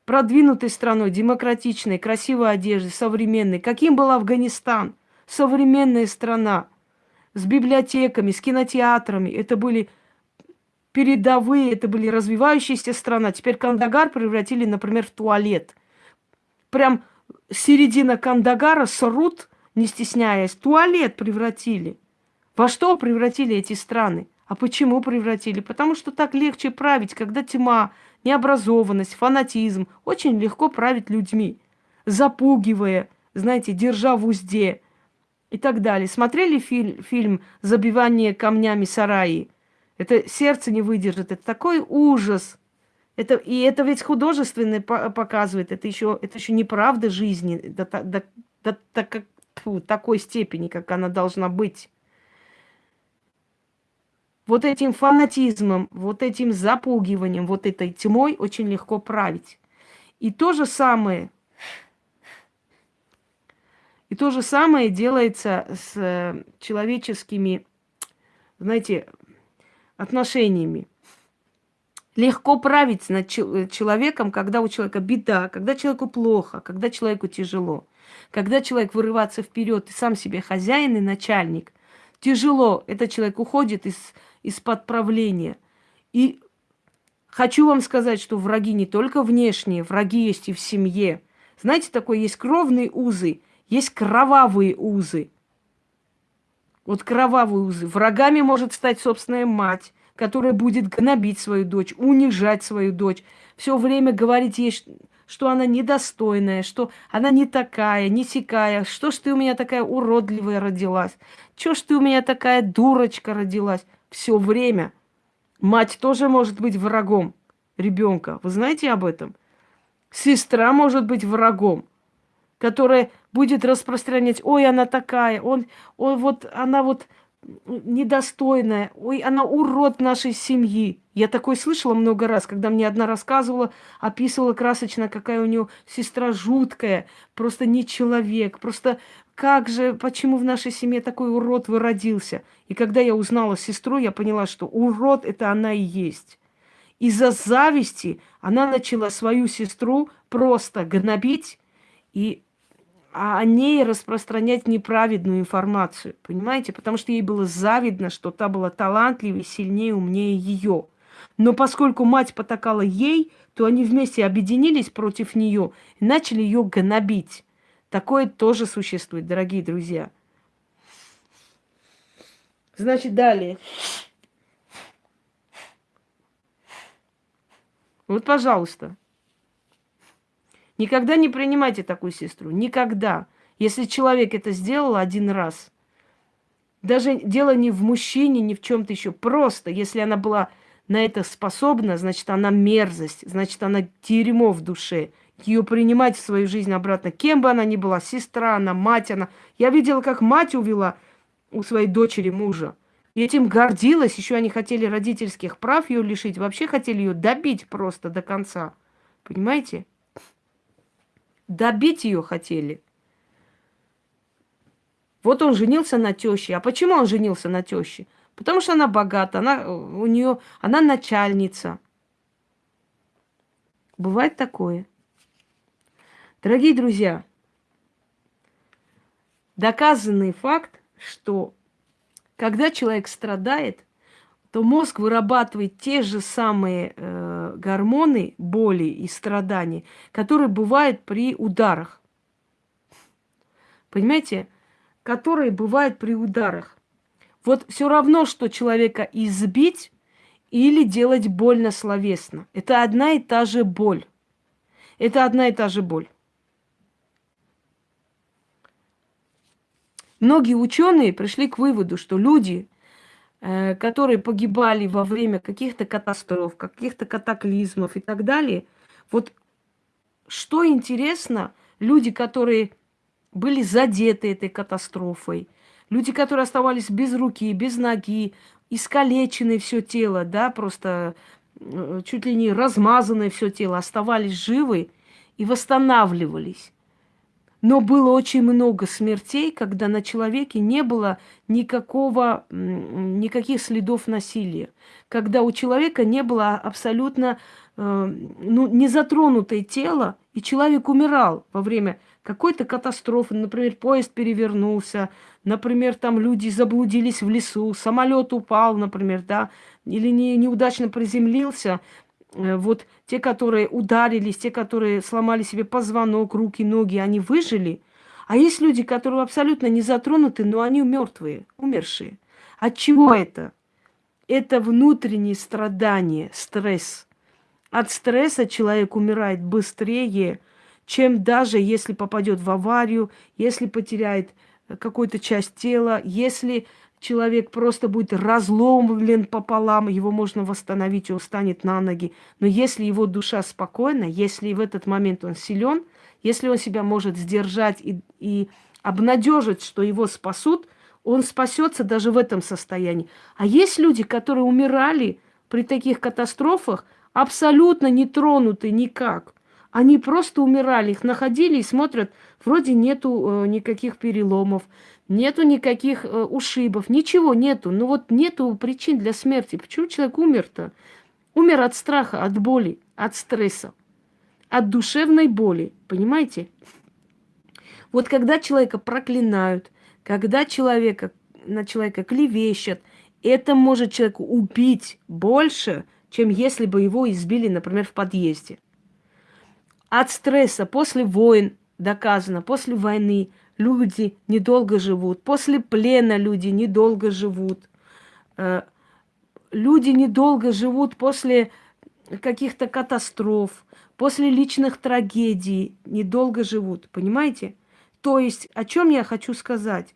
продвинутой страной, демократичной, красивой одеждой, современной. Каким был Афганистан? Современная страна. С библиотеками, с кинотеатрами. Это были передовые, это были развивающиеся страна. Теперь Кандагар превратили, например, в туалет. Прям середина Кандагара срут, не стесняясь, туалет превратили. Во что превратили эти страны? А почему превратили? Потому что так легче править, когда тьма, необразованность, фанатизм. Очень легко править людьми, запугивая, знаете, держа в узде и так далее. Смотрели фильм, фильм «Забивание камнями сараи»? Это сердце не выдержит. Это такой ужас. Это, и это ведь художественное показывает, это еще, это еще неправда жизни до, до, до, до, до такой степени, как она должна быть. Вот этим фанатизмом, вот этим запугиванием, вот этой тьмой очень легко править. И то же самое, и то же самое делается с э, человеческими, знаете, отношениями. Легко править над э, человеком, когда у человека беда, когда человеку плохо, когда человеку тяжело. Когда человек вырывается вперед и сам себе хозяин и начальник, тяжело. Этот человек уходит из, из-под правления. И хочу вам сказать, что враги не только внешние, враги есть и в семье. Знаете, такое есть кровные узы, есть кровавые узы. Вот кровавые узы. Врагами может стать собственная мать, которая будет гнобить свою дочь, унижать свою дочь, все время говорить ей, что она недостойная, что она не такая, не сякая, что ж ты у меня такая уродливая родилась, что ж ты у меня такая дурочка родилась. Все время. Мать тоже может быть врагом ребенка. Вы знаете об этом? Сестра может быть врагом, которая будет распространять, ой, она такая, он, он вот, она вот недостойная, ой, она урод нашей семьи. Я такое слышала много раз, когда мне одна рассказывала, описывала красочно, какая у нее сестра жуткая, просто не человек, просто как же, почему в нашей семье такой урод выродился? И когда я узнала сестру, я поняла, что урод это она и есть. Из-за зависти она начала свою сестру просто гнобить и а о ней распространять неправедную информацию, понимаете? Потому что ей было завидно, что та была талантливее, сильнее, умнее ее. Но поскольку мать потакала ей, то они вместе объединились против нее и начали ее гнобить. Такое тоже существует, дорогие друзья. Значит, далее. Вот, пожалуйста. Никогда не принимайте такую сестру. Никогда. Если человек это сделал один раз, даже дело не в мужчине, не в чем-то еще. Просто, если она была на это способна, значит, она мерзость, значит, она дерьмо в душе. Ее принимать в свою жизнь обратно, кем бы она ни была, сестра она, мать она. Я видела, как мать увела у своей дочери мужа. И этим гордилась. Еще они хотели родительских прав ее лишить. Вообще хотели ее добить просто до конца. Понимаете? Добить ее хотели. Вот он женился на теще. А почему он женился на теще? Потому что она богата, она у нее, она начальница. Бывает такое. Дорогие друзья, доказанный факт, что когда человек страдает, то мозг вырабатывает те же самые э, гормоны боли и страданий, которые бывают при ударах. Понимаете? Которые бывают при ударах. Вот все равно, что человека избить или делать больно словесно. Это одна и та же боль. Это одна и та же боль. Многие ученые пришли к выводу, что люди, которые погибали во время каких-то катастроф, каких-то катаклизмов и так далее. Вот что интересно, люди, которые были задеты этой катастрофой, люди, которые оставались без руки, без ноги, искалечены все тело, да, просто э, чуть ли не размазанное все тело, оставались живы и восстанавливались. Но было очень много смертей, когда на человеке не было никакого, никаких следов насилия. Когда у человека не было абсолютно э, ну, не затронутое тело, и человек умирал во время какой-то катастрофы. Например, поезд перевернулся, например, там люди заблудились в лесу, самолет упал, например, да, или не, неудачно приземлился – вот те, которые ударились, те, которые сломали себе позвонок, руки, ноги, они выжили. А есть люди, которые абсолютно не затронуты, но они мертвые, умершие. От чего это? Это внутренние страдания, стресс. От стресса человек умирает быстрее, чем даже если попадет в аварию, если потеряет какую-то часть тела, если человек просто будет разломлен пополам, его можно восстановить, он встанет на ноги. Но если его душа спокойна, если в этот момент он силен, если он себя может сдержать и, и обнадежить, что его спасут, он спасется даже в этом состоянии. А есть люди, которые умирали при таких катастрофах, абсолютно не тронуты никак. Они просто умирали, их находили и смотрят, вроде нету э, никаких переломов, нету никаких э, ушибов, ничего нету. Ну вот нету причин для смерти. Почему человек умер-то? Умер от страха, от боли, от стресса, от душевной боли, понимаете? Вот когда человека проклинают, когда человека, на человека клевещут, это может человека убить больше, чем если бы его избили, например, в подъезде. От стресса после войн доказано, после войны люди недолго живут, после плена люди недолго живут. Э, люди недолго живут после каких-то катастроф, после личных трагедий, недолго живут, понимаете? То есть, о чем я хочу сказать?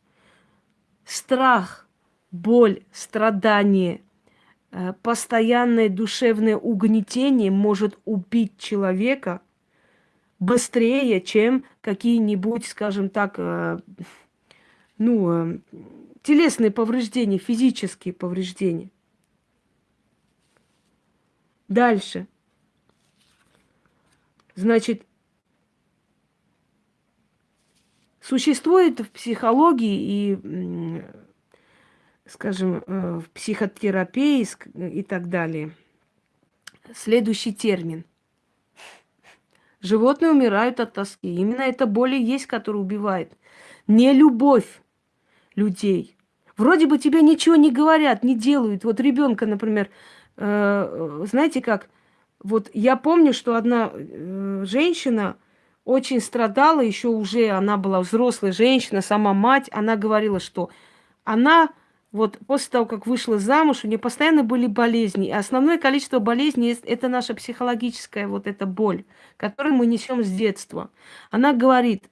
Страх, боль, страдание, э, постоянное душевное угнетение может убить человека – быстрее, чем какие-нибудь, скажем так, э, ну, э, телесные повреждения, физические повреждения. Дальше. Значит, существует в психологии и, скажем, э, в психотерапии и так далее следующий термин – Животные умирают от тоски. Именно это боль есть, которая убивает. Не любовь людей. Вроде бы тебе ничего не говорят, не делают. Вот ребенка, например, э, знаете как? Вот я помню, что одна э, женщина очень страдала, еще уже она была взрослая женщина, сама мать, она говорила, что она вот после того, как вышла замуж, у нее постоянно были болезни. И основное количество болезней – это наша психологическая вот эта боль, которую мы несем с детства. Она говорит,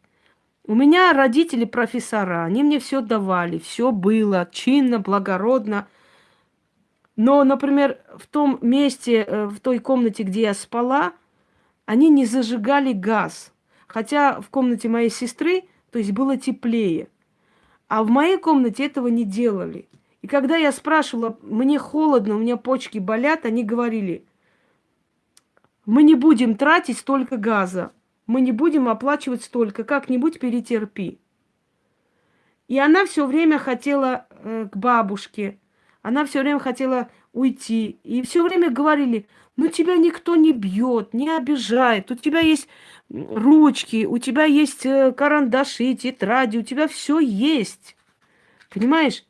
у меня родители профессора, они мне все давали, все было чинно, благородно. Но, например, в том месте, э, в той комнате, где я спала, они не зажигали газ. Хотя в комнате моей сестры, то есть было теплее. А в моей комнате этого не делали. И когда я спрашивала, мне холодно, у меня почки болят, они говорили, мы не будем тратить столько газа, мы не будем оплачивать столько, как-нибудь перетерпи. И она все время хотела э, к бабушке, она все время хотела уйти. И все время говорили, ну тебя никто не бьет, не обижает, у тебя есть ручки, у тебя есть э, карандаши, тетради, у тебя все есть. Понимаешь?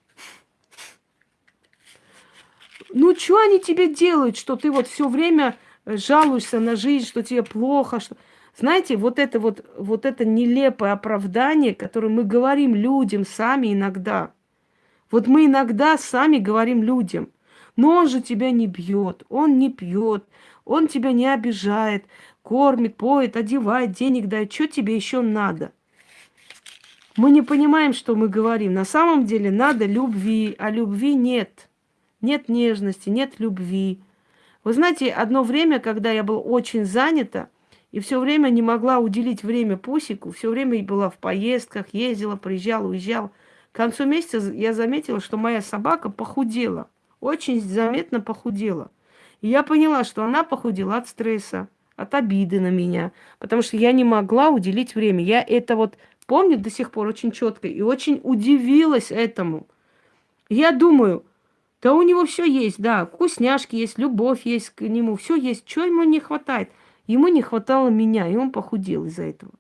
Ну, что они тебе делают, что ты вот все время э, жалуешься на жизнь, что тебе плохо, что... Знаете, вот это вот, вот это нелепое оправдание, которое мы говорим людям сами иногда. Вот мы иногда сами говорим людям, но он же тебя не бьет, он не пьет, он тебя не обижает, кормит, поет, одевает, денег дает. Что тебе еще надо? Мы не понимаем, что мы говорим. На самом деле надо любви, а любви нет нет нежности, нет любви. Вы знаете, одно время, когда я была очень занята, и все время не могла уделить время Пусику, все время была в поездках, ездила, приезжала, уезжала. К концу месяца я заметила, что моя собака похудела, очень заметно похудела. И я поняла, что она похудела от стресса, от обиды на меня, потому что я не могла уделить время. Я это вот помню до сих пор очень четко и очень удивилась этому. Я думаю, да у него все есть, да, вкусняшки есть, любовь есть к нему, все есть. Чего ему не хватает? Ему не хватало меня, и он похудел из-за этого.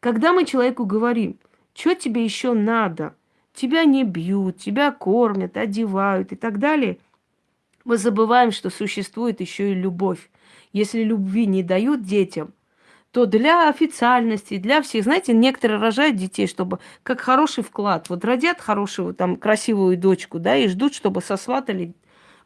Когда мы человеку говорим, что тебе еще надо, тебя не бьют, тебя кормят, одевают и так далее, мы забываем, что существует еще и любовь. Если любви не дают детям, то для официальности, для всех, знаете, некоторые рожают детей, чтобы как хороший вклад. Вот родят хорошую, там, красивую дочку, да, и ждут, чтобы сосватали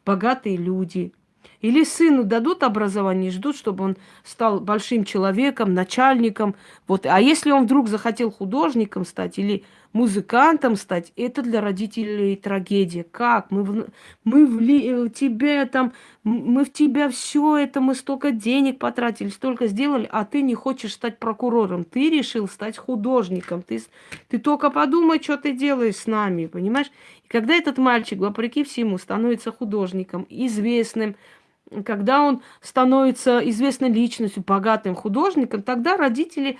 богатые люди. Или сыну дадут образование, ждут, чтобы он стал большим человеком, начальником. Вот. А если он вдруг захотел художником стать или музыкантом стать, это для родителей трагедия. Как? Мы, в, мы в, в тебе там, мы в тебя все это, мы столько денег потратили, столько сделали, а ты не хочешь стать прокурором. Ты решил стать художником. Ты, ты только подумай, что ты делаешь с нами, понимаешь? И когда этот мальчик, вопреки всему, становится художником, известным, когда он становится известной личностью, богатым художником, тогда родители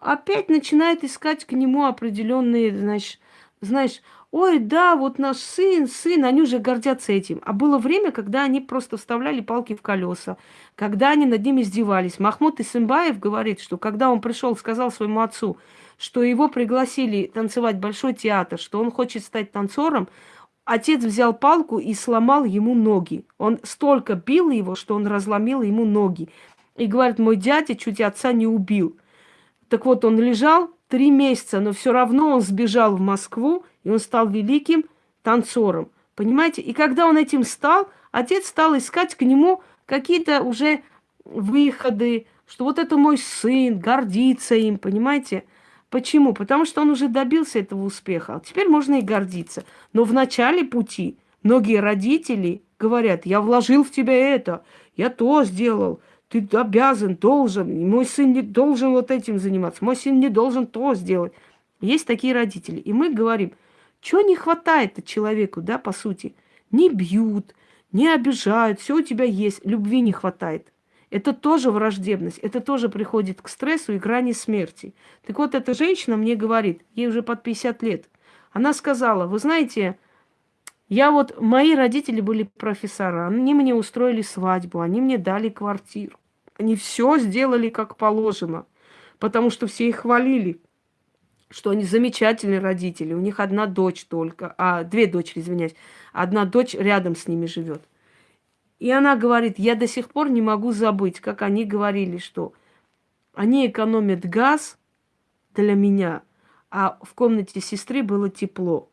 опять начинают искать к нему определенные, значит, знаешь, ой, да, вот наш сын, сын, они уже гордятся этим. А было время, когда они просто вставляли палки в колеса, когда они над ними издевались. Махмуд Исымбаев говорит, что когда он пришел, сказал своему отцу, что его пригласили танцевать большой театр, что он хочет стать танцором, Отец взял палку и сломал ему ноги. Он столько бил его, что он разломил ему ноги. И говорит, мой дядя чуть отца не убил. Так вот, он лежал три месяца, но все равно он сбежал в Москву, и он стал великим танцором. Понимаете? И когда он этим стал, отец стал искать к нему какие-то уже выходы, что вот это мой сын, гордиться им, понимаете? Почему? Потому что он уже добился этого успеха. Теперь можно и гордиться. Но в начале пути многие родители говорят, я вложил в тебя это, я то сделал, ты обязан, должен, мой сын не должен вот этим заниматься, мой сын не должен то сделать. Есть такие родители. И мы говорим, что не хватает человеку, да, по сути. Не бьют, не обижают, все у тебя есть, любви не хватает. Это тоже враждебность, это тоже приходит к стрессу и грани смерти. Так вот, эта женщина мне говорит, ей уже под 50 лет, она сказала, вы знаете, я вот, мои родители были профессора, они мне устроили свадьбу, они мне дали квартиру. Они все сделали как положено, потому что все их хвалили, что они замечательные родители, у них одна дочь только, а две дочери, извиняюсь, одна дочь рядом с ними живет. И она говорит, я до сих пор не могу забыть, как они говорили, что они экономят газ для меня, а в комнате сестры было тепло.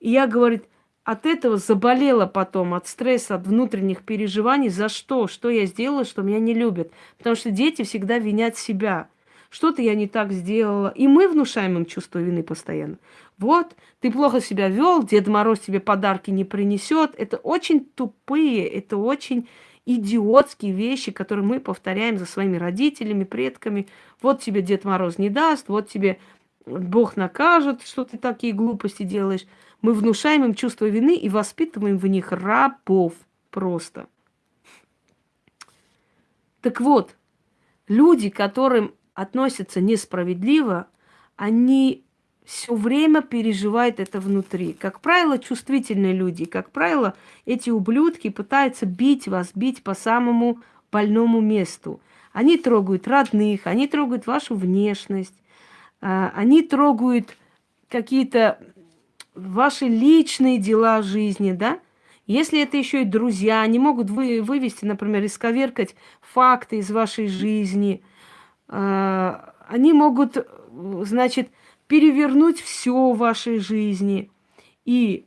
И я, говорит, от этого заболела потом, от стресса, от внутренних переживаний. За что? Что я сделала, что меня не любят? Потому что дети всегда винят себя – что-то я не так сделала. И мы внушаем им чувство вины постоянно. Вот, ты плохо себя вел, Дед Мороз тебе подарки не принесет. Это очень тупые, это очень идиотские вещи, которые мы повторяем за своими родителями, предками. Вот тебе Дед Мороз не даст, вот тебе Бог накажет, что ты такие глупости делаешь. Мы внушаем им чувство вины и воспитываем в них рабов просто. Так вот, люди, которым относятся несправедливо, они все время переживают это внутри. Как правило, чувствительные люди, как правило, эти ублюдки пытаются бить вас, бить по самому больному месту. Они трогают родных, они трогают вашу внешность, а, они трогают какие-то ваши личные дела жизни, да? Если это еще и друзья, они могут вы, вывести, например, исковеркать факты из вашей жизни – а, они могут, значит, перевернуть все в вашей жизни. И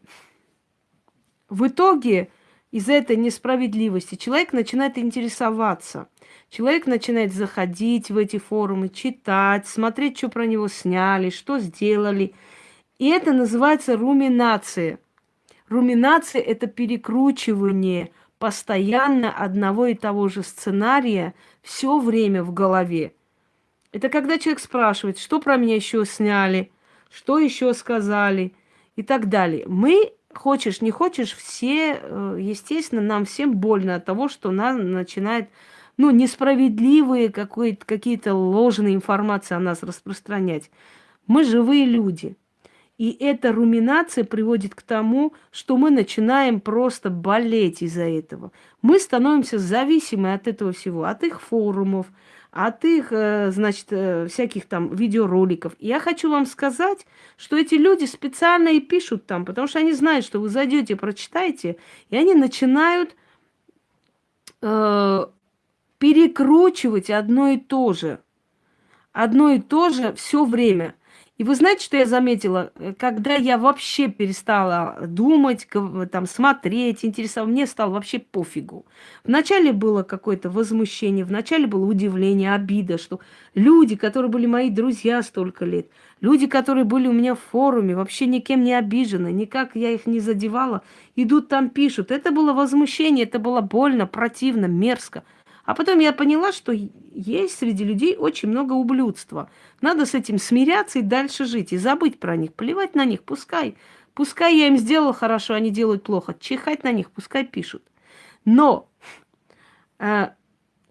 в итоге из этой несправедливости человек начинает интересоваться. Человек начинает заходить в эти форумы, читать, смотреть, что про него сняли, что сделали. И это называется руминация. Руминация – это перекручивание постоянно одного и того же сценария все время в голове. Это когда человек спрашивает, что про меня еще сняли, что еще сказали и так далее. Мы, хочешь, не хочешь, все, э, естественно, нам всем больно от того, что нас начинает, ну, несправедливые какие-то ложные информации о нас распространять. Мы живые люди. И эта руминация приводит к тому, что мы начинаем просто болеть из-за этого. Мы становимся зависимы от этого всего, от их форумов, от их, э, значит, э, всяких там видеороликов. Я хочу вам сказать, что эти люди специально и пишут там, потому что они знают, что вы зайдете, прочитаете, и они начинают э, перекручивать одно и то же. Одно и то же все время. И вы знаете, что я заметила? Э, когда я вообще перестала думать, там, смотреть, интересоваться, мне стало вообще пофигу. Вначале было какое-то возмущение, вначале было удивление, обида, что люди, которые были мои друзья столько лет, люди, которые были у меня в форуме, вообще никем не обижены, никак я их не задевала, идут там, пишут. Это было возмущение, это было больно, противно, мерзко. А потом я поняла, что есть среди людей очень много ублюдства. Надо с этим смиряться и дальше жить, и забыть про них, плевать на них, пускай. Пускай я им сделала хорошо, они делают плохо. Чихать на них, пускай пишут. Но э,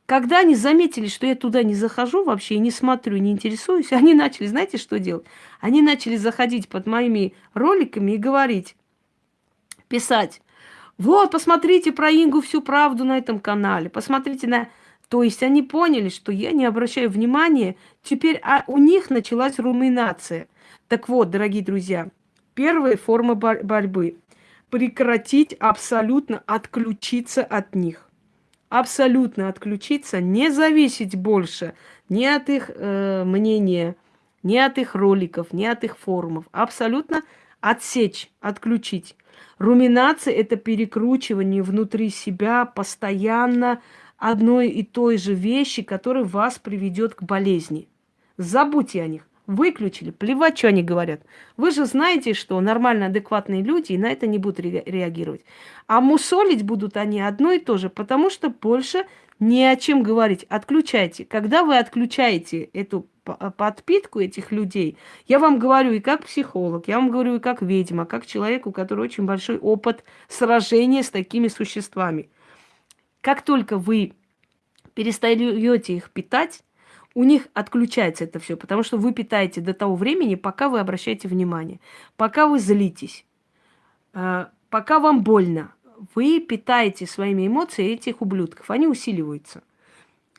когда они заметили, что я туда не захожу вообще, не смотрю, не интересуюсь, <laughs> они начали, знаете, что делать? Они начали заходить под моими роликами и говорить, писать, вот, посмотрите про Ингу всю правду на этом канале. Посмотрите на... То есть они поняли, что я не обращаю внимания. Теперь а у них началась руминация. Так вот, дорогие друзья, первая форма бор борьбы – прекратить абсолютно отключиться от них. Абсолютно отключиться, не зависеть больше ни от их э, мнения, ни от их роликов, ни от их форумов. Абсолютно отсечь, отключить. Руминация – это перекручивание внутри себя постоянно одной и той же вещи, которая вас приведет к болезни. Забудьте о них. Выключили, плевать, что они говорят. Вы же знаете, что нормально адекватные люди и на это не будут ре реагировать. А мусолить будут они одно и то же, потому что больше не о чем говорить. Отключайте. Когда вы отключаете эту подпитку этих людей, я вам говорю и как психолог, я вам говорю и как ведьма, как человек, у которого очень большой опыт сражения с такими существами. Как только вы перестаете их питать, у них отключается это все, потому что вы питаете до того времени, пока вы обращаете внимание, пока вы злитесь, а, пока вам больно. Вы питаете своими эмоциями этих ублюдков, они усиливаются.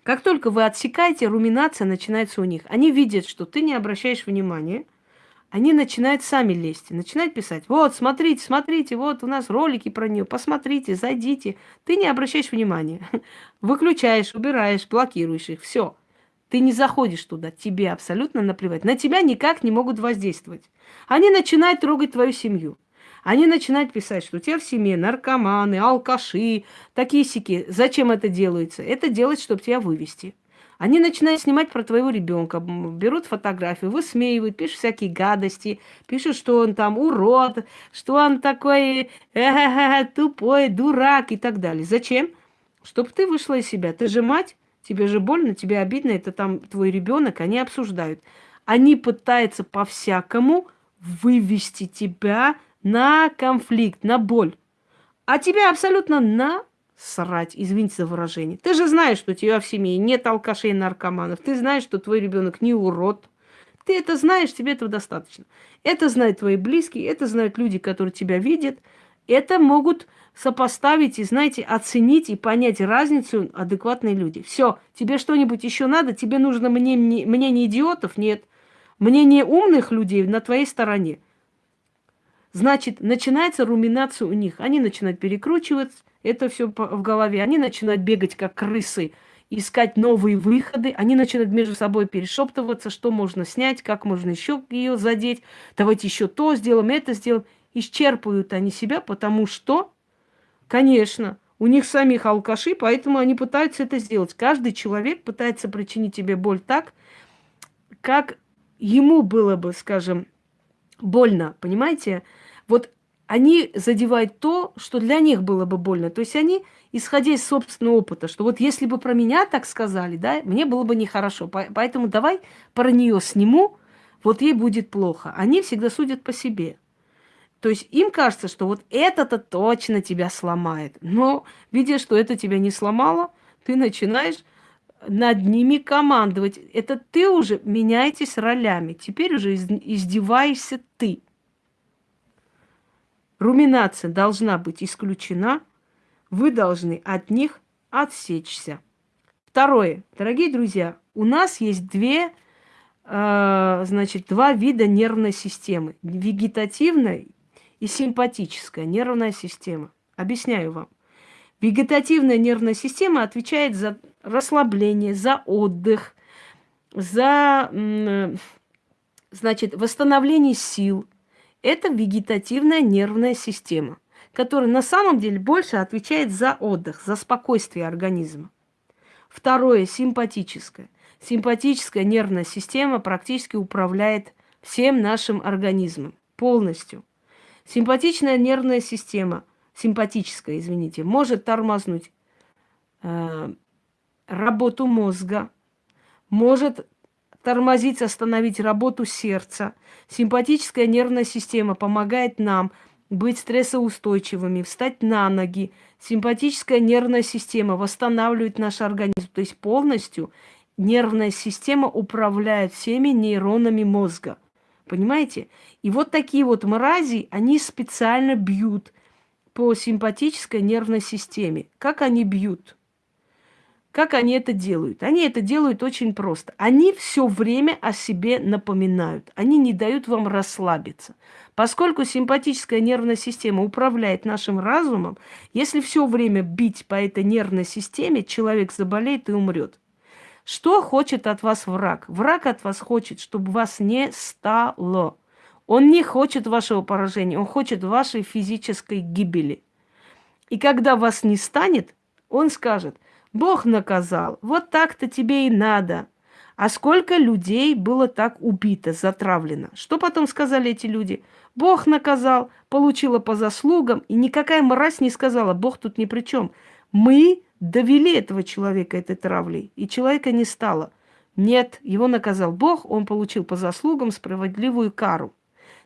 Как только вы отсекаете, руминация начинается у них. Они видят, что ты не обращаешь внимания, они начинают сами лезть, начинают писать, вот, смотрите, смотрите, вот у нас ролики про нее, посмотрите, зайдите. Ты не обращаешь внимания, <laughs> выключаешь, убираешь, блокируешь их, все. Ты не заходишь туда, тебе абсолютно наплевать. На тебя никак не могут воздействовать. Они начинают трогать твою семью. Они начинают писать, что у тебя в семье наркоманы, алкаши, такие. Зачем это делается? Это делается, чтобы тебя вывести. Они начинают снимать про твоего ребенка, берут фотографию, высмеивают, пишут всякие гадости, пишут, что он там урод, что он такой тупой, дурак и так далее. Зачем? Чтобы ты вышла из себя. Ты же мать, тебе же больно, тебе обидно, это там твой ребенок, они обсуждают. Они пытаются по-всякому вывести тебя на конфликт, на боль. А тебя абсолютно на срать, извините за выражение. Ты же знаешь, что у тебя в семье нет алкашей и наркоманов. Ты знаешь, что твой ребенок не урод. Ты это знаешь, тебе этого достаточно. Это знают твои близкие, это знают люди, которые тебя видят. Это могут сопоставить и, знаете, оценить и понять разницу адекватные люди. Все, тебе что-нибудь еще надо? Тебе нужно мнение, мнение идиотов? Нет. Мнение умных людей на твоей стороне. Значит, начинается руминация у них. Они начинают перекручивать это все в голове. Они начинают бегать, как крысы, искать новые выходы. Они начинают между собой перешептываться, что можно снять, как можно еще ее задеть. Давайте еще то сделаем, это сделаем. Исчерпывают они себя, потому что, конечно, у них самих алкаши, поэтому они пытаются это сделать. Каждый человек пытается причинить тебе боль так, как ему было бы, скажем, больно, понимаете? Вот они задевают то, что для них было бы больно. То есть они, исходя из собственного опыта, что вот если бы про меня так сказали, да, мне было бы нехорошо. Поэтому давай про нее сниму, вот ей будет плохо. Они всегда судят по себе. То есть им кажется, что вот это-то точно тебя сломает. Но, видя, что это тебя не сломало, ты начинаешь над ними командовать. Это ты уже меняетесь ролями. Теперь уже издеваешься ты. Руминация должна быть исключена. Вы должны от них отсечься. Второе. Дорогие друзья, у нас есть две, э, значит, два вида нервной системы. Вегетативная и симпатическая нервная система. Объясняю вам. Вегетативная нервная система отвечает за расслабление, за отдых, за значит, восстановление сил – это вегетативная нервная система, которая на самом деле больше отвечает за отдых, за спокойствие организма. Второе – симпатическое. Симпатическая нервная система практически управляет всем нашим организмом полностью. Симпатичная нервная система, симпатическая, извините, может тормознуть э, работу мозга, может тормозить, остановить работу сердца. Симпатическая нервная система помогает нам быть стрессоустойчивыми, встать на ноги. Симпатическая нервная система восстанавливает наш организм. То есть полностью нервная система управляет всеми нейронами мозга. Понимаете? И вот такие вот мрази, они специально бьют по симпатической нервной системе. Как они бьют? Как они это делают? Они это делают очень просто. Они все время о себе напоминают. Они не дают вам расслабиться. Поскольку симпатическая нервная система управляет нашим разумом, если все время бить по этой нервной системе, человек заболеет и умрет. Что хочет от вас враг? Враг от вас хочет, чтобы вас не стало. Он не хочет вашего поражения, он хочет вашей физической гибели. И когда вас не станет, он скажет – Бог наказал. Вот так-то тебе и надо. А сколько людей было так убито, затравлено? Что потом сказали эти люди? Бог наказал, получила по заслугам, и никакая мразь не сказала, Бог тут ни при чем. Мы довели этого человека этой травлей, и человека не стало. Нет, его наказал Бог, он получил по заслугам справедливую кару.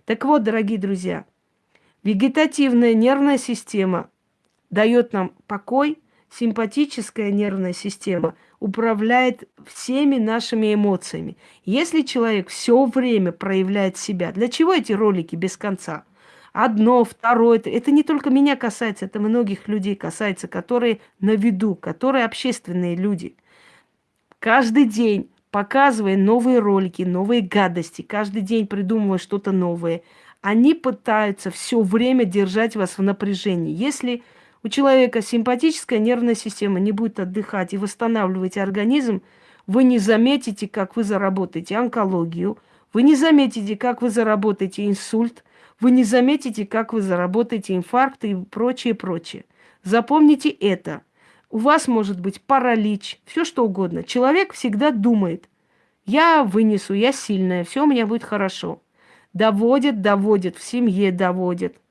Так вот, дорогие друзья, вегетативная нервная система дает нам покой, симпатическая нервная система управляет всеми нашими эмоциями. Если человек все время проявляет себя, для чего эти ролики без конца? Одно, второе, это, не только меня касается, это многих людей касается, которые на виду, которые общественные люди. Каждый день показывая новые ролики, новые гадости, каждый день придумывая что-то новое, они пытаются все время держать вас в напряжении. Если у человека симпатическая нервная система не будет отдыхать и восстанавливать организм, вы не заметите, как вы заработаете онкологию, вы не заметите, как вы заработаете инсульт, вы не заметите, как вы заработаете инфаркт и прочее, прочее. Запомните это. У вас может быть паралич, все что угодно. Человек всегда думает, я вынесу, я сильная, все у меня будет хорошо. Доводит, доводит, в семье доводит –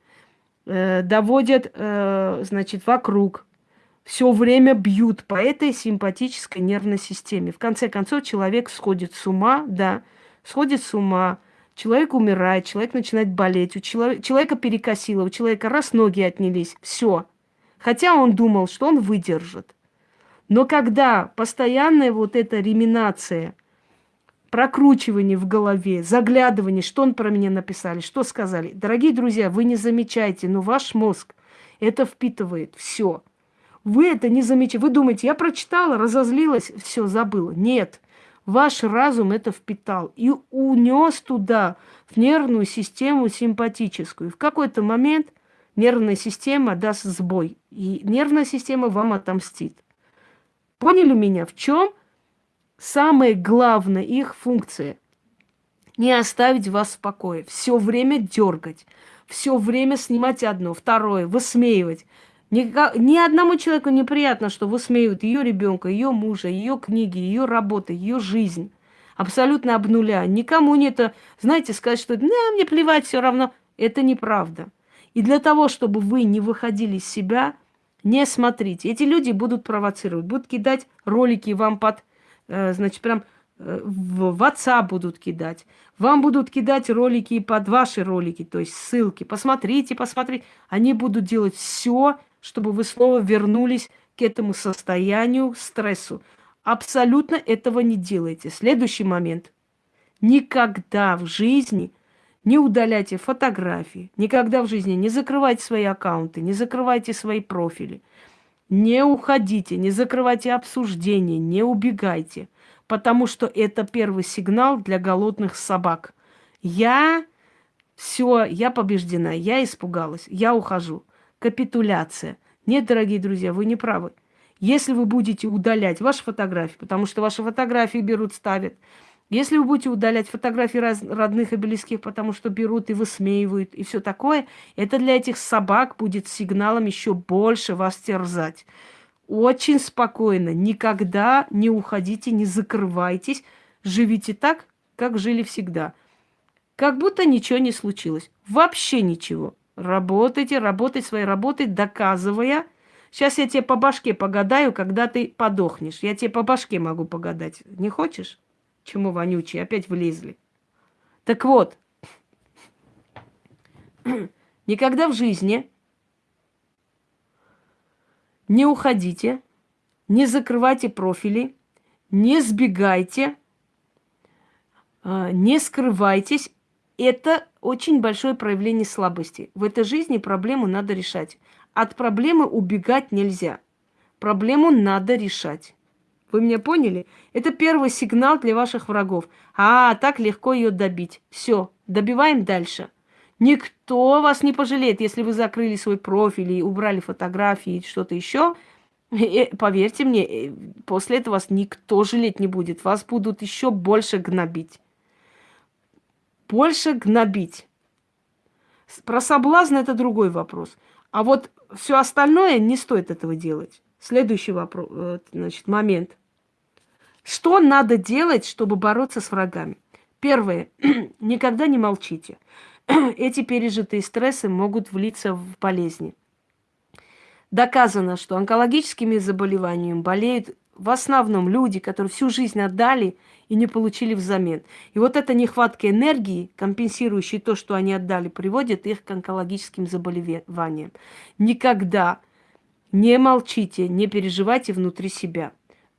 э, доводят, э, значит, вокруг, все время бьют по этой симпатической нервной системе. В конце концов, человек сходит с ума, да, сходит с ума, человек умирает, человек начинает болеть, у человека, перекосило, у человека раз ноги отнялись, все. Хотя он думал, что он выдержит. Но когда постоянная вот эта реминация – прокручивание в голове, заглядывание, что он про меня написали, что сказали. Дорогие друзья, вы не замечаете, но ваш мозг это впитывает все. Вы это не замечаете. Вы думаете, я прочитала, разозлилась, все, забыла. Нет. Ваш разум это впитал и унес туда, в нервную систему симпатическую. В какой-то момент нервная система даст сбой, и нервная система вам отомстит. Поняли меня? В чем самая главная их функция – не оставить вас в покое, все время дергать, все время снимать одно, второе, высмеивать. Ни, ни одному человеку неприятно, что высмеивают ее ребенка, ее мужа, ее книги, ее работы, ее жизнь. Абсолютно об нуля. Никому не это, знаете, сказать, что да, мне плевать, все равно. Это неправда. И для того, чтобы вы не выходили из себя, не смотрите. Эти люди будут провоцировать, будут кидать ролики вам под значит, прям э, в WhatsApp будут кидать. Вам будут кидать ролики под ваши ролики, то есть ссылки. Посмотрите, посмотрите. Они будут делать все, чтобы вы снова вернулись к этому состоянию, стрессу. Абсолютно этого не делайте. Следующий момент. Никогда в жизни не удаляйте фотографии. Никогда в жизни не закрывайте свои аккаунты, не закрывайте свои профили. Не уходите, не закрывайте обсуждение, не убегайте, потому что это первый сигнал для голодных собак. Я все, я побеждена, я испугалась, я ухожу. Капитуляция. Нет, дорогие друзья, вы не правы. Если вы будете удалять ваши фотографии, потому что ваши фотографии берут, ставят, Если вы будете удалять фотографии раз, родных и близких, потому что берут и высмеивают, и все такое, это для этих собак будет сигналом еще больше вас терзать. Очень спокойно, никогда не уходите, не закрывайтесь, живите так, как жили всегда. Как будто ничего не случилось. Вообще ничего. Работайте, работайте своей работой, доказывая. Сейчас я тебе по башке погадаю, когда ты подохнешь. Я тебе по башке могу погадать. Не хочешь? Чему вонючие? Опять влезли. Так вот, <clears throat> никогда в жизни не уходите, не закрывайте профили, не сбегайте, а, не скрывайтесь. Это очень большое проявление слабости. В этой жизни проблему надо решать. От проблемы убегать нельзя. Проблему надо решать. Вы меня поняли? Это первый сигнал для ваших врагов. А, так легко ее добить. Все, добиваем дальше. Никто вас не пожалеет, если вы закрыли свой профиль и убрали фотографии и что-то еще. И, поверьте мне, э, после этого вас никто жалеть не будет. Вас будут еще больше гнобить. Больше гнобить. Про соблазн это другой вопрос. А вот все остальное не стоит этого делать. Следующий вопрос, э, значит, момент. Что надо делать, чтобы бороться с врагами? Первое. <clears throat> Никогда не молчите. <clears throat> Эти пережитые стрессы могут влиться в болезни. Доказано, что онкологическими заболеваниями болеют в основном люди, которые всю жизнь отдали и не получили взамен. И вот эта нехватка энергии, компенсирующая то, что они отдали, приводит их к онкологическим заболеваниям. Никогда не молчите, не переживайте внутри себя.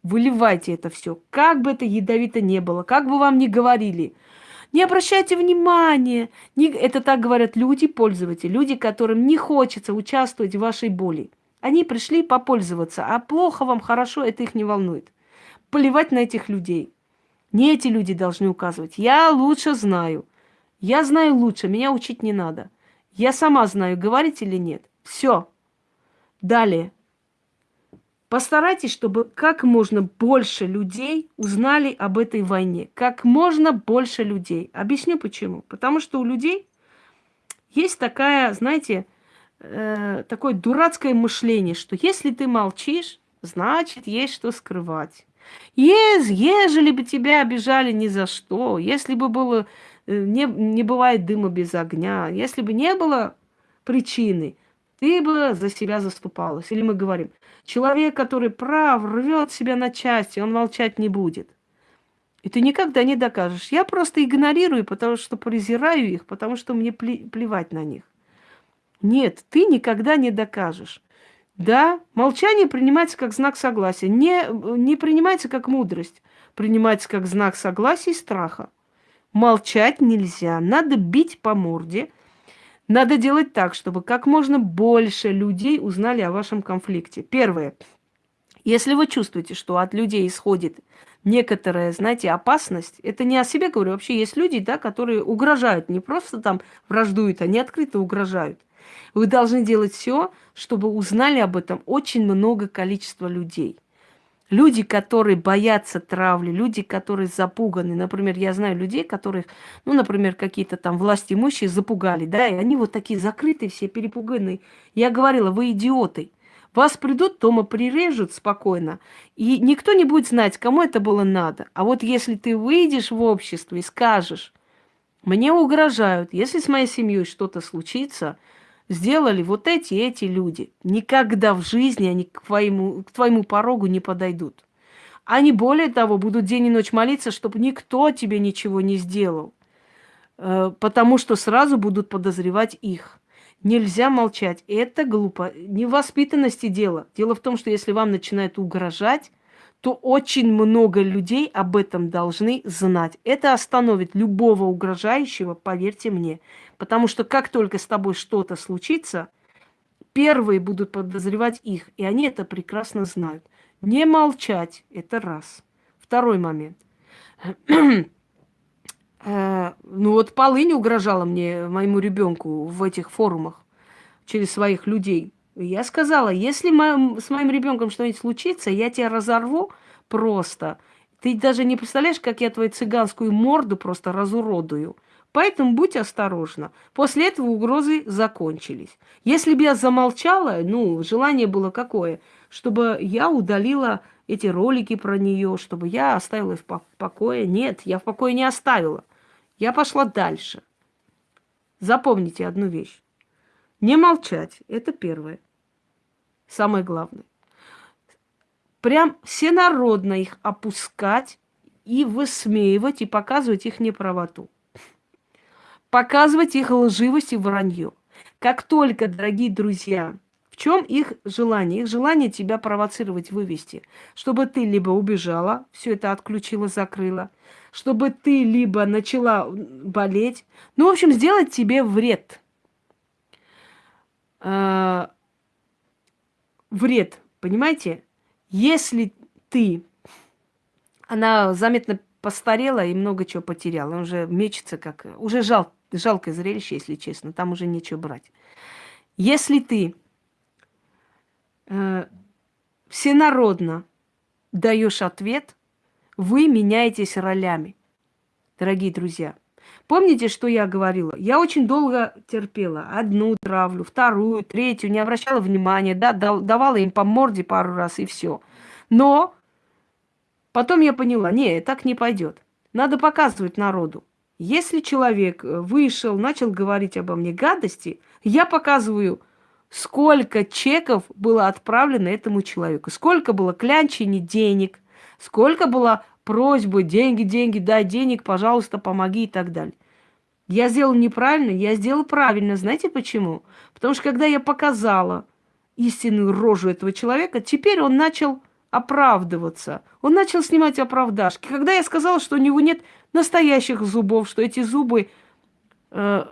Выливайте это все. Как бы это ядовито не было, как бы вам ни говорили. Не обращайте внимания. Не... Это так говорят люди, пользователи, люди, которым не хочется участвовать в вашей боли. Они пришли попользоваться, а плохо вам, хорошо, это их не волнует. Плевать на этих людей. Не эти люди должны указывать. Я лучше знаю. Я знаю лучше, меня учить не надо. Я сама знаю, говорить или нет. Все. Далее. Постарайтесь, чтобы как можно больше людей узнали об этой войне. Как можно больше людей. Объясню почему. Потому что у людей есть такая, знаете, э, такое дурацкое мышление, что если ты молчишь, значит, есть что скрывать. Ез, ежели бы тебя обижали ни за что, если бы было, э, не, не бывает дыма без огня, если бы не было причины, ты бы за себя заступалась. Или мы говорим, человек, который прав, рвет себя на части, он молчать не будет. И ты никогда не докажешь. Я просто игнорирую, потому что презираю их, потому что мне плевать на них. Нет, ты никогда не докажешь. Да, молчание принимается как знак согласия. Не, не принимается как мудрость. Принимается как знак согласия и страха. Молчать нельзя. Надо бить по морде – надо делать так, чтобы как можно больше людей узнали о вашем конфликте. Первое. Если вы чувствуете, что от людей исходит некоторая, знаете, опасность, это не о себе говорю, вообще есть люди, да, которые угрожают, не просто там враждуют, они открыто угрожают. Вы должны делать все, чтобы узнали об этом очень много количества людей. Люди, которые боятся травли, люди, которые запуганы. Например, я знаю людей, которых, ну, например, какие-то там власти имущие запугали, да, и они вот такие закрытые, все перепуганные. Я говорила, вы идиоты. Вас придут, дома прирежут спокойно, и никто не будет знать, кому это было надо. А вот если ты выйдешь в общество и скажешь, мне угрожают, если с моей семьей что-то случится, сделали вот эти эти люди. Никогда в жизни они к твоему, к твоему порогу не подойдут. Они, более того, будут день и ночь молиться, чтобы никто тебе ничего не сделал. Э, потому что сразу будут подозревать их. Нельзя молчать. Это глупо. Невоспитанности дело. Дело в том, что если вам начинают угрожать, то очень много людей об этом должны знать. Это остановит любого угрожающего, поверьте мне. Потому что как только с тобой что-то случится, первые будут подозревать их, и они это прекрасно знают. Не молчать – это раз. Второй момент. <clears throat> Э, ну вот полынь угрожала мне, моему ребенку в этих форумах через своих людей. Я сказала, если с моим ребенком что-нибудь случится, я тебя разорву просто. Ты даже не представляешь, как я твою цыганскую морду просто разуродую. Поэтому будь осторожна. После этого угрозы закончились. Если бы я замолчала, ну, желание было какое? Чтобы я удалила эти ролики про нее, чтобы я оставила их в покое. Нет, я в покое не оставила. Я пошла дальше. Запомните одну вещь. Не молчать. Это первое. Самое главное. Прям всенародно их опускать и высмеивать, и показывать их неправоту показывать их лживость и вранье. Как только, дорогие друзья, в чем их желание? Их желание тебя провоцировать, вывести. Чтобы ты либо убежала, все это отключила, закрыла, чтобы ты либо начала болеть. Ну, в общем, сделать тебе вред. Э вред, понимаете? Если ты, она заметно постарела и много чего потеряла, уже мечется как, уже жалко жалкое зрелище, если честно, там уже нечего брать. Если ты э, всенародно даешь ответ, вы меняетесь ролями, дорогие друзья. Помните, что я говорила? Я очень долго терпела. Одну травлю, вторую, третью, не обращала внимания, да, давала им по морде пару раз и все. Но потом я поняла, не, так не пойдет. Надо показывать народу. Если человек э, вышел, начал говорить обо мне гадости, я показываю, сколько чеков было отправлено этому человеку, сколько было клянчений денег, сколько было просьбы, деньги, деньги, дай денег, пожалуйста, помоги и так далее. Я сделал неправильно, я сделал правильно. Знаете почему? Потому что когда я показала истинную рожу этого человека, теперь он начал оправдываться. Он начал снимать оправдашки. Когда я сказала, что у него нет настоящих зубов, что эти зубы, э,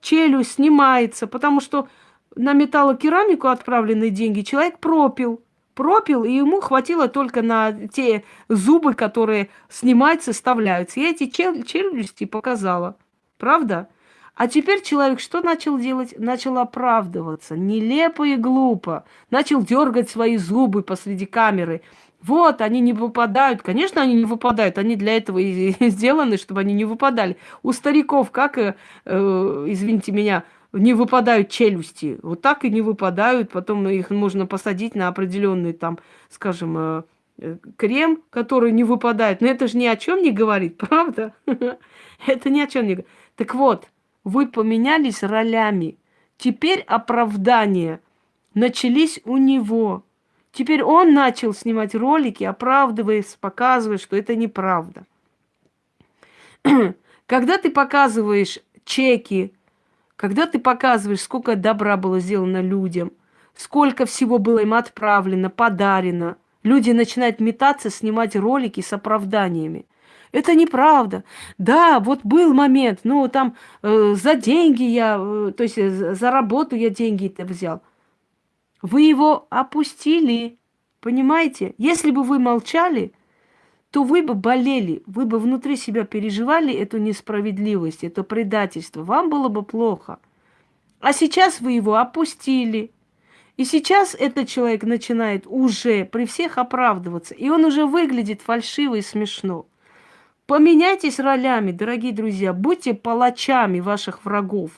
челюсть снимается, потому что на металлокерамику отправленные деньги человек пропил. Пропил, и ему хватило только на те зубы, которые снимаются, вставляются. Я эти чел челюсти показала. Правда? А теперь человек что начал делать? Начал оправдываться. Нелепо и глупо. Начал дергать свои зубы посреди камеры. Вот, они не выпадают. Конечно, они не выпадают. Они для этого и <laughs> сделаны, чтобы они не выпадали. У стариков, как, э, э, извините меня, не выпадают челюсти. Вот так и не выпадают. Потом их можно посадить на определенный там, скажем, э, э крем, который не выпадает. Но это же ни о чем не говорит, <laughs> правда? <laughs> Это ни о чем не говорит. Так вот, вы поменялись ролями. Теперь оправдания начались у него. Теперь он начал снимать ролики, оправдываясь, показывая, что это неправда. <clears throat> Когда ты показываешь чеки, когда ты показываешь, сколько добра было сделано людям, сколько всего было им отправлено, подарено, люди начинают метаться, снимать ролики с оправданиями. Это неправда. Да, вот был момент, ну там э, за деньги я, э, то есть э, за работу я деньги это взял. Вы его опустили, понимаете? Если бы вы молчали, то вы бы болели, вы бы внутри себя переживали эту несправедливость, это предательство. Вам было бы плохо. А сейчас вы его опустили. И сейчас этот человек начинает уже при всех оправдываться. И он уже выглядит фальшиво и смешно. Поменяйтесь ролями, дорогие друзья. Будьте палачами ваших врагов.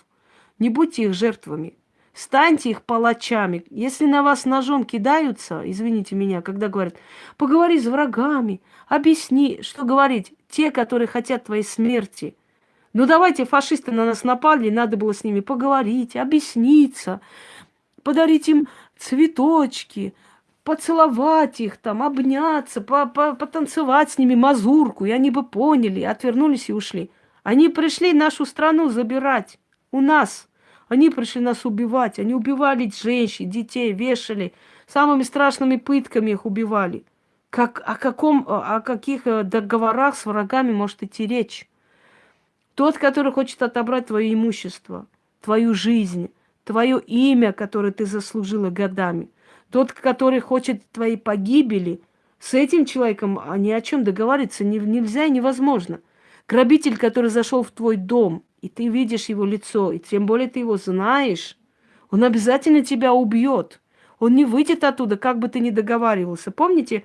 Не будьте их жертвами. Станьте их палачами. Если на вас ножом кидаются, извините меня, когда говорят, поговори с врагами, объясни, что говорить, те, которые хотят твоей смерти. Ну давайте, фашисты на нас напали, надо было с ними поговорить, объясниться, подарить им цветочки, поцеловать их там, обняться, по -по потанцевать с ними мазурку, и они бы поняли, отвернулись и ушли. Они пришли нашу страну забирать у нас – они пришли нас убивать. Они убивали женщин, детей, вешали. Самыми страшными пытками их убивали. Как, о, каком, о каких э, договорах с врагами может идти речь? Тот, который хочет отобрать твое имущество, твою жизнь, твое имя, которое ты заслужила годами. Тот, который хочет твоей погибели, с этим человеком ни о чем договориться нельзя и невозможно. Грабитель, который зашел в твой дом, и ты видишь его лицо, и тем более ты его знаешь, он обязательно тебя убьет. Он не выйдет оттуда, как бы ты ни договаривался. Помните,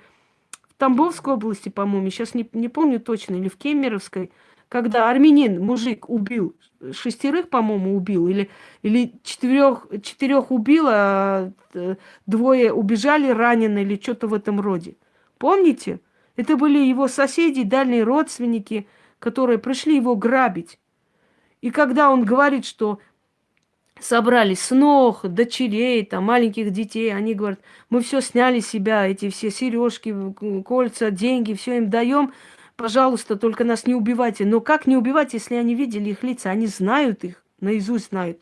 в Тамбовской области, по-моему, сейчас не, не помню точно, или в Кемеровской, когда армянин, мужик, убил шестерых, по-моему, убил, или, или четырех, четырех убил, а э, двое убежали ранены, или что-то в этом роде. Помните? Это были его соседи, дальние родственники, которые пришли его грабить. И когда он говорит, что собрали снох, дочерей, там, маленьких детей, они говорят, мы все сняли себя, эти все сережки, кольца, деньги, все им даем, пожалуйста, только нас не убивайте. Но как не убивать, если они видели их лица? Они знают их, наизусть знают.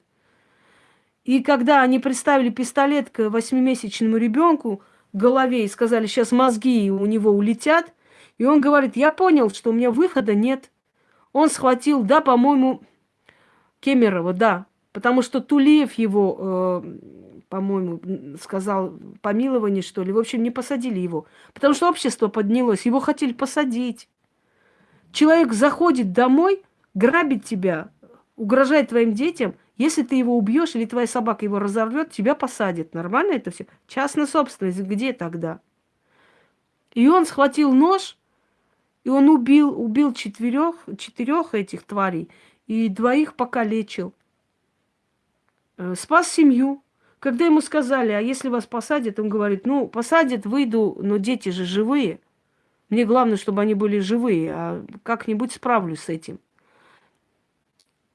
И когда они представили пистолет к восьмимесячному ребенку в голове и сказали, сейчас мозги у него улетят, и он говорит, я понял, что у меня выхода нет. Он схватил, да, по-моему, Кемерова, да, потому что Тулеев его, э, по-моему, сказал помилование, что ли. В общем, не посадили его, потому что общество поднялось, его хотели посадить. Человек заходит домой, грабит тебя, угрожает твоим детям. Если ты его убьешь или твоя собака его разорвет, тебя посадят. Нормально это все? Частная собственность, где тогда? И он схватил нож, и он убил, убил четырех, четырех этих тварей, и двоих покалечил. Э, спас семью. Когда ему сказали, а если вас посадят, он говорит, ну, посадят, выйду, но дети же живые – мне главное, чтобы они были живые, а как-нибудь справлюсь с этим.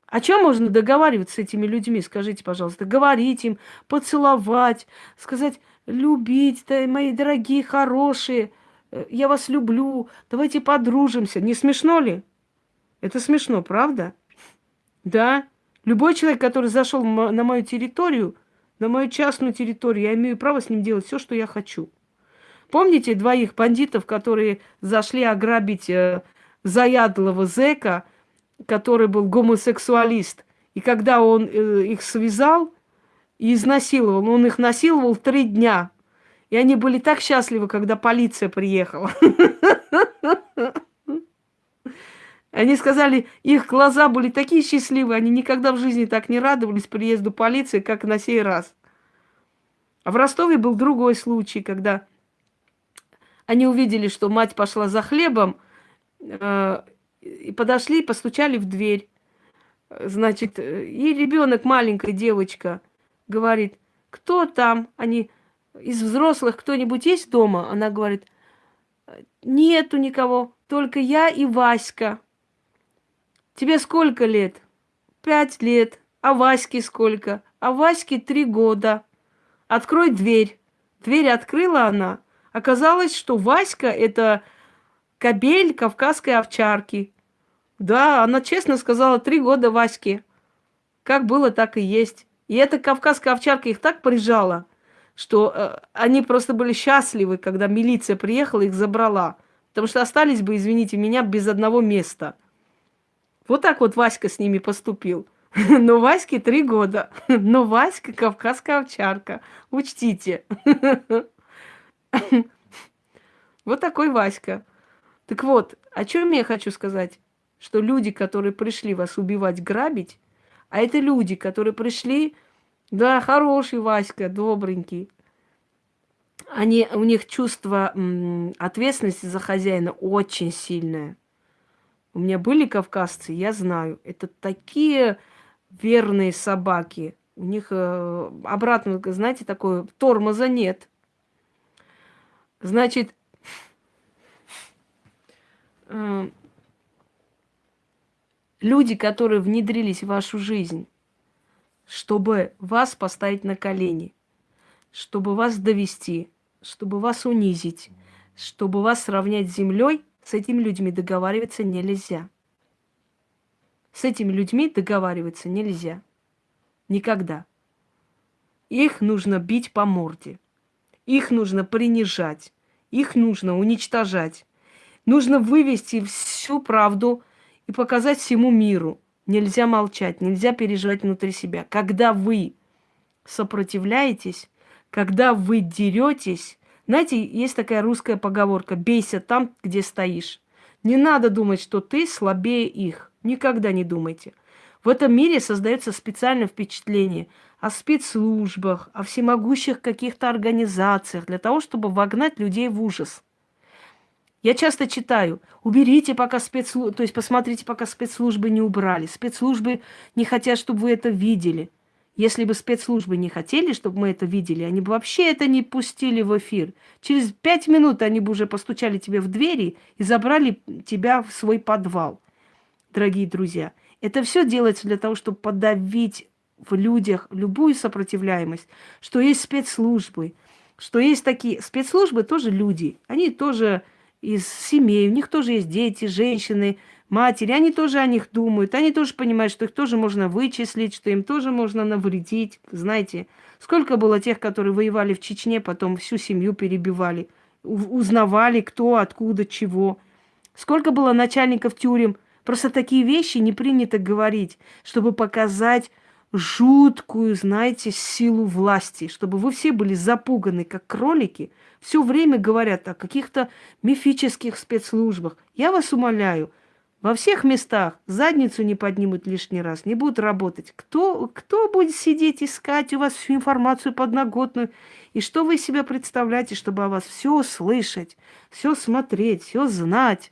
О чем можно договариваться с этими людьми, скажите, пожалуйста. Говорить им, поцеловать, сказать, любить, да, мои дорогие, хорошие, э, я вас люблю, давайте подружимся. Не смешно ли? Это смешно, правда? Да. Любой человек, который зашел на мою территорию, на мою частную территорию, я имею право с ним делать все, что я хочу. Помните двоих бандитов, которые зашли ограбить э, заядлого зэка, который был гомосексуалист? И когда он э, их связал и изнасиловал, он их насиловал три дня. И они были так счастливы, когда полиция приехала. <laughs> Они сказали, их глаза были такие счастливые, они никогда в жизни так не радовались приезду полиции, как на сей раз. А в Ростове был другой случай, когда они увидели, что мать пошла за хлебом, э, и подошли, постучали в дверь. Значит, и ребенок, маленькая девочка, говорит, кто там? Они из взрослых кто-нибудь есть дома? Она говорит, нету никого, только я и Васька. Тебе сколько лет? Пять лет. А Ваське сколько? А Ваське три года. Открой дверь. Дверь открыла она, Оказалось, что Васька – это кобель кавказской овчарки. Да, она честно сказала, три года Ваське. Как было, так и есть. И эта кавказская овчарка их так прижала, что э, они просто были счастливы, когда милиция приехала, их забрала. Потому что остались бы, извините меня, без одного места. Вот так вот Васька с ними поступил. <laughs> Но Ваське три года. <laughs> Но Васька кавказская овчарка. Учтите. <laughs> Вот такой Васька. Так вот, о чем я хочу сказать? Что люди, которые пришли вас убивать, грабить, а это люди, которые пришли, да, хороший Васька, добренький, они, у них чувство ответственности за хозяина очень сильное. У меня были кавказцы, я знаю, это такие верные собаки. У них э, обратно, знаете, такое тормоза нет. Значит, э, люди, которые внедрились в вашу жизнь, чтобы вас поставить на колени, чтобы вас довести, чтобы вас унизить, чтобы вас сравнять с землей, с этими людьми договариваться нельзя. С этими людьми договариваться нельзя. Никогда. Их нужно бить по морде. Их нужно принижать, их нужно уничтожать. Нужно вывести всю правду и показать всему миру. Нельзя молчать, нельзя переживать внутри себя. Когда вы сопротивляетесь, когда вы деретесь, знаете, есть такая русская поговорка «бейся там, где стоишь». Не надо думать, что ты слабее их. Никогда не думайте. В этом мире создается специальное впечатление – о спецслужбах, о всемогущих каких-то организациях для того, чтобы вогнать людей в ужас. Я часто читаю, уберите пока спецслужбы, то есть посмотрите, пока спецслужбы не убрали. Спецслужбы не хотят, чтобы вы это видели. Если бы спецслужбы не хотели, чтобы мы это видели, они бы вообще это не пустили в эфир. Через пять минут они бы уже постучали тебе в двери и забрали тебя в свой подвал. Дорогие друзья, это все делается для того, чтобы подавить в людях любую сопротивляемость, что есть спецслужбы, что есть такие... Спецслужбы тоже люди, они тоже из семей, у них тоже есть дети, женщины, матери, они тоже о них думают, они тоже понимают, что их тоже можно вычислить, что им тоже можно навредить. Знаете, сколько было тех, которые воевали в Чечне, потом всю семью перебивали, узнавали, кто, откуда, чего. Сколько было начальников тюрем. Просто такие вещи не принято говорить, чтобы показать жуткую, знаете, силу власти, чтобы вы все были запуганы, как кролики, все время говорят о каких-то мифических спецслужбах. Я вас умоляю, во всех местах задницу не поднимут лишний раз, не будут работать. Кто, кто будет сидеть, искать у вас всю информацию подноготную? И что вы себе представляете, чтобы о вас все слышать, все смотреть, все знать?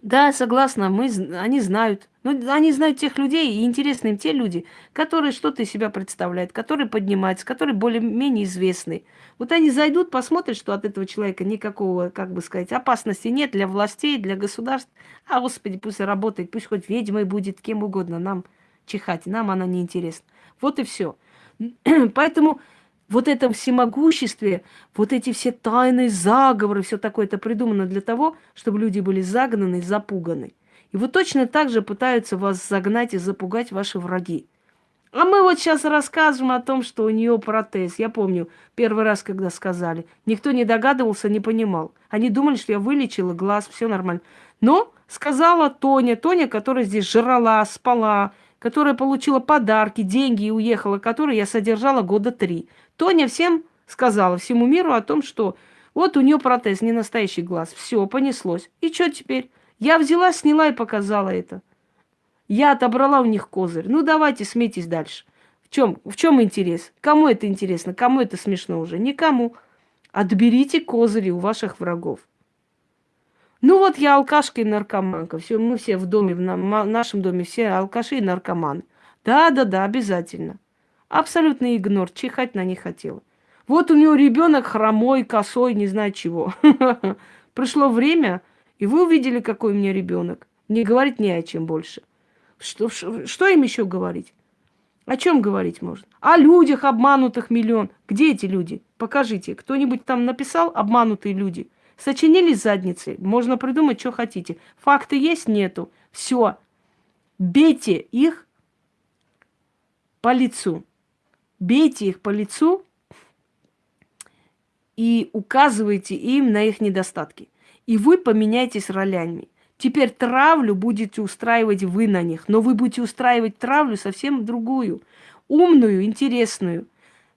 Да, согласна, мы, они знают. Но ну, они знают тех людей, и интересны им те люди, которые что-то из себя представляют, которые поднимаются, которые более-менее известны. Вот они зайдут, посмотрят, что от этого человека никакого, как бы сказать, опасности нет для властей, для государств. А, Господи, пусть работает, пусть хоть ведьмой будет, кем угодно, нам чихать, нам она не интересна. Вот и все. <clears throat> Поэтому вот это всемогуществе, вот эти все тайные заговоры, все такое, это придумано для того, чтобы люди были загнаны, запуганы. И вот точно так же пытаются вас загнать и запугать ваши враги. А мы вот сейчас рассказываем о том, что у нее протез. Я помню, первый раз, когда сказали, никто не догадывался, не понимал. Они думали, что я вылечила глаз, все нормально. Но сказала Тоня, Тоня, которая здесь жрала, спала, которая получила подарки, деньги и уехала, которую я содержала года три. Тоня всем сказала, всему миру о том, что вот у нее протез, не настоящий глаз. Все, понеслось. И что теперь? Я взяла, сняла и показала это. Я отобрала у них козырь. Ну, давайте, смейтесь дальше. В чем, в чем интерес? Кому это интересно? Кому это смешно уже? Никому. Отберите козыри у ваших врагов. Ну вот я алкашка и наркоманка. Все, мы все в доме, в нашем доме все алкаши и наркоманы. Да-да-да, обязательно. Абсолютный игнор, чихать на них хотела. Вот у него ребенок хромой, косой, не знаю чего. <laughs> Пришло время, и вы увидели, какой у меня ребенок. Не говорить не о чем больше. Что, что им еще говорить? О чем говорить можно? О людях, обманутых миллион. Где эти люди? Покажите. Кто-нибудь там написал обманутые люди? Сочинили задницы. Можно придумать, что хотите. Факты есть? Нету. Все. Бейте их по лицу. Бейте их по лицу и указывайте им на их недостатки. И вы поменяйтесь ролями. Теперь травлю будете устраивать вы на них, но вы будете устраивать травлю совсем другую, умную, интересную.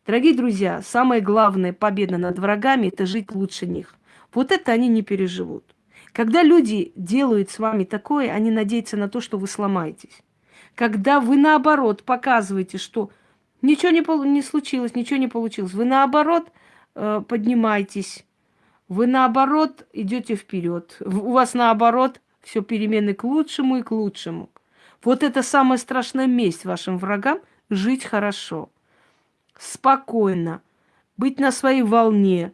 Дорогие друзья, самая главная победа над врагами – это жить лучше них. Вот это они не переживут. Когда люди делают с вами такое, они надеются на то, что вы сломаетесь. Когда вы, наоборот, показываете, что ничего не, не случилось, ничего не получилось, вы, наоборот, э, поднимаетесь, вы наоборот идете вперед. У вас наоборот все перемены к лучшему и к лучшему. Вот это самая страшная месть вашим врагам – жить хорошо, спокойно, быть на своей волне,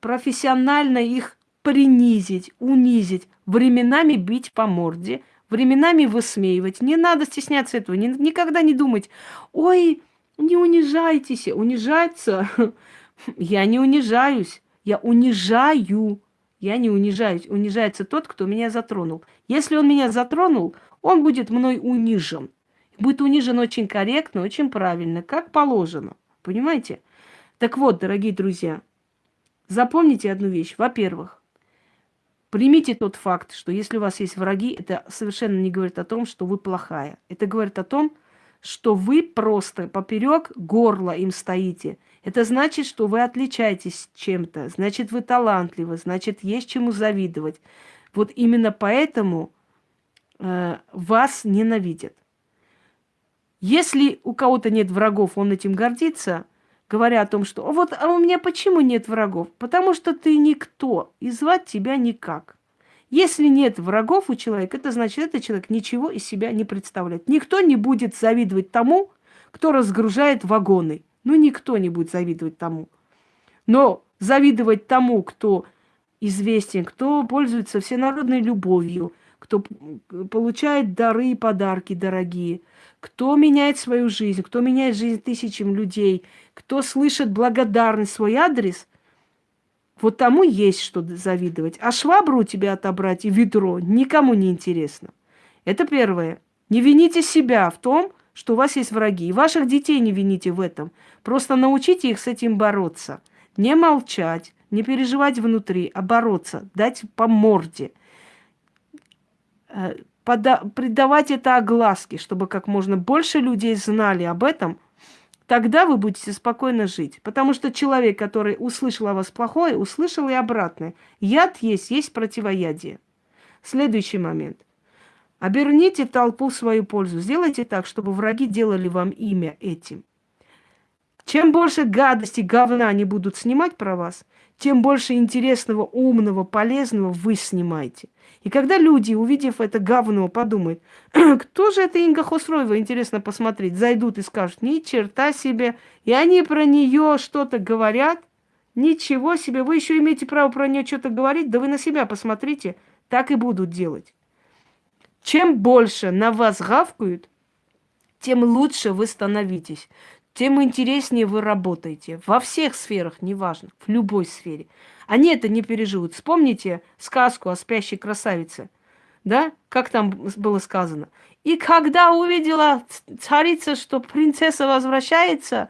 профессионально их принизить, унизить, временами бить по морде, временами высмеивать. Не надо стесняться этого, не, никогда не думать, ой, не унижайтесь, унижаться. <laughs> Я не унижаюсь. Я унижаю. Я не унижаюсь. Унижается тот, кто меня затронул. Если он меня затронул, он будет мной унижен. Будет унижен очень корректно, очень правильно, как положено. Понимаете? Так вот, дорогие друзья, запомните одну вещь. Во-первых, примите тот факт, что если у вас есть враги, это совершенно не говорит о том, что вы плохая. Это говорит о том, что вы просто поперек горла им стоите – это значит, что вы отличаетесь чем-то, значит, вы талантливы, значит, есть чему завидовать. Вот именно поэтому э, вас ненавидят. Если у кого-то нет врагов, он этим гордится, говоря о том, что вот а у меня почему нет врагов? Потому что ты никто, и звать тебя никак. Если нет врагов у человека, это значит, этот человек ничего из себя не представляет. Никто не будет завидовать тому, кто разгружает вагоны. Ну, никто не будет завидовать тому. Но завидовать тому, кто известен, кто пользуется всенародной любовью, кто получает дары и подарки дорогие, кто меняет свою жизнь, кто меняет жизнь тысячам людей, кто слышит благодарность свой адрес, вот тому есть что завидовать. А швабру у тебя отобрать и ведро никому не интересно. Это первое. Не вините себя в том, что у вас есть враги. И ваших детей не вините в этом. Просто научите их с этим бороться. Не молчать, не переживать внутри, а бороться, дать по морде. Э, пода- придавать это огласке, чтобы как можно больше людей знали об этом, тогда вы будете спокойно жить. Потому что человек, который услышал о вас плохое, услышал и обратное. Яд есть, есть противоядие. Следующий момент. Оберните толпу в свою пользу. Сделайте так, чтобы враги делали вам имя этим. Чем больше гадости, говна они будут снимать про вас, тем больше интересного, умного, полезного вы снимаете. И когда люди, увидев это говно, подумают, кто же это Инга Хосроева, интересно посмотреть, зайдут и скажут, ни черта себе, и они про нее что-то говорят, ничего себе, вы еще имеете право про нее что-то говорить, да вы на себя посмотрите, так и будут делать. Чем больше на вас гавкают, тем лучше вы становитесь тем интереснее вы работаете. Во всех сферах, неважно, в любой сфере. Они это не переживут. Вспомните сказку о спящей красавице. Да? Как там было сказано? И когда увидела царица, что принцесса возвращается,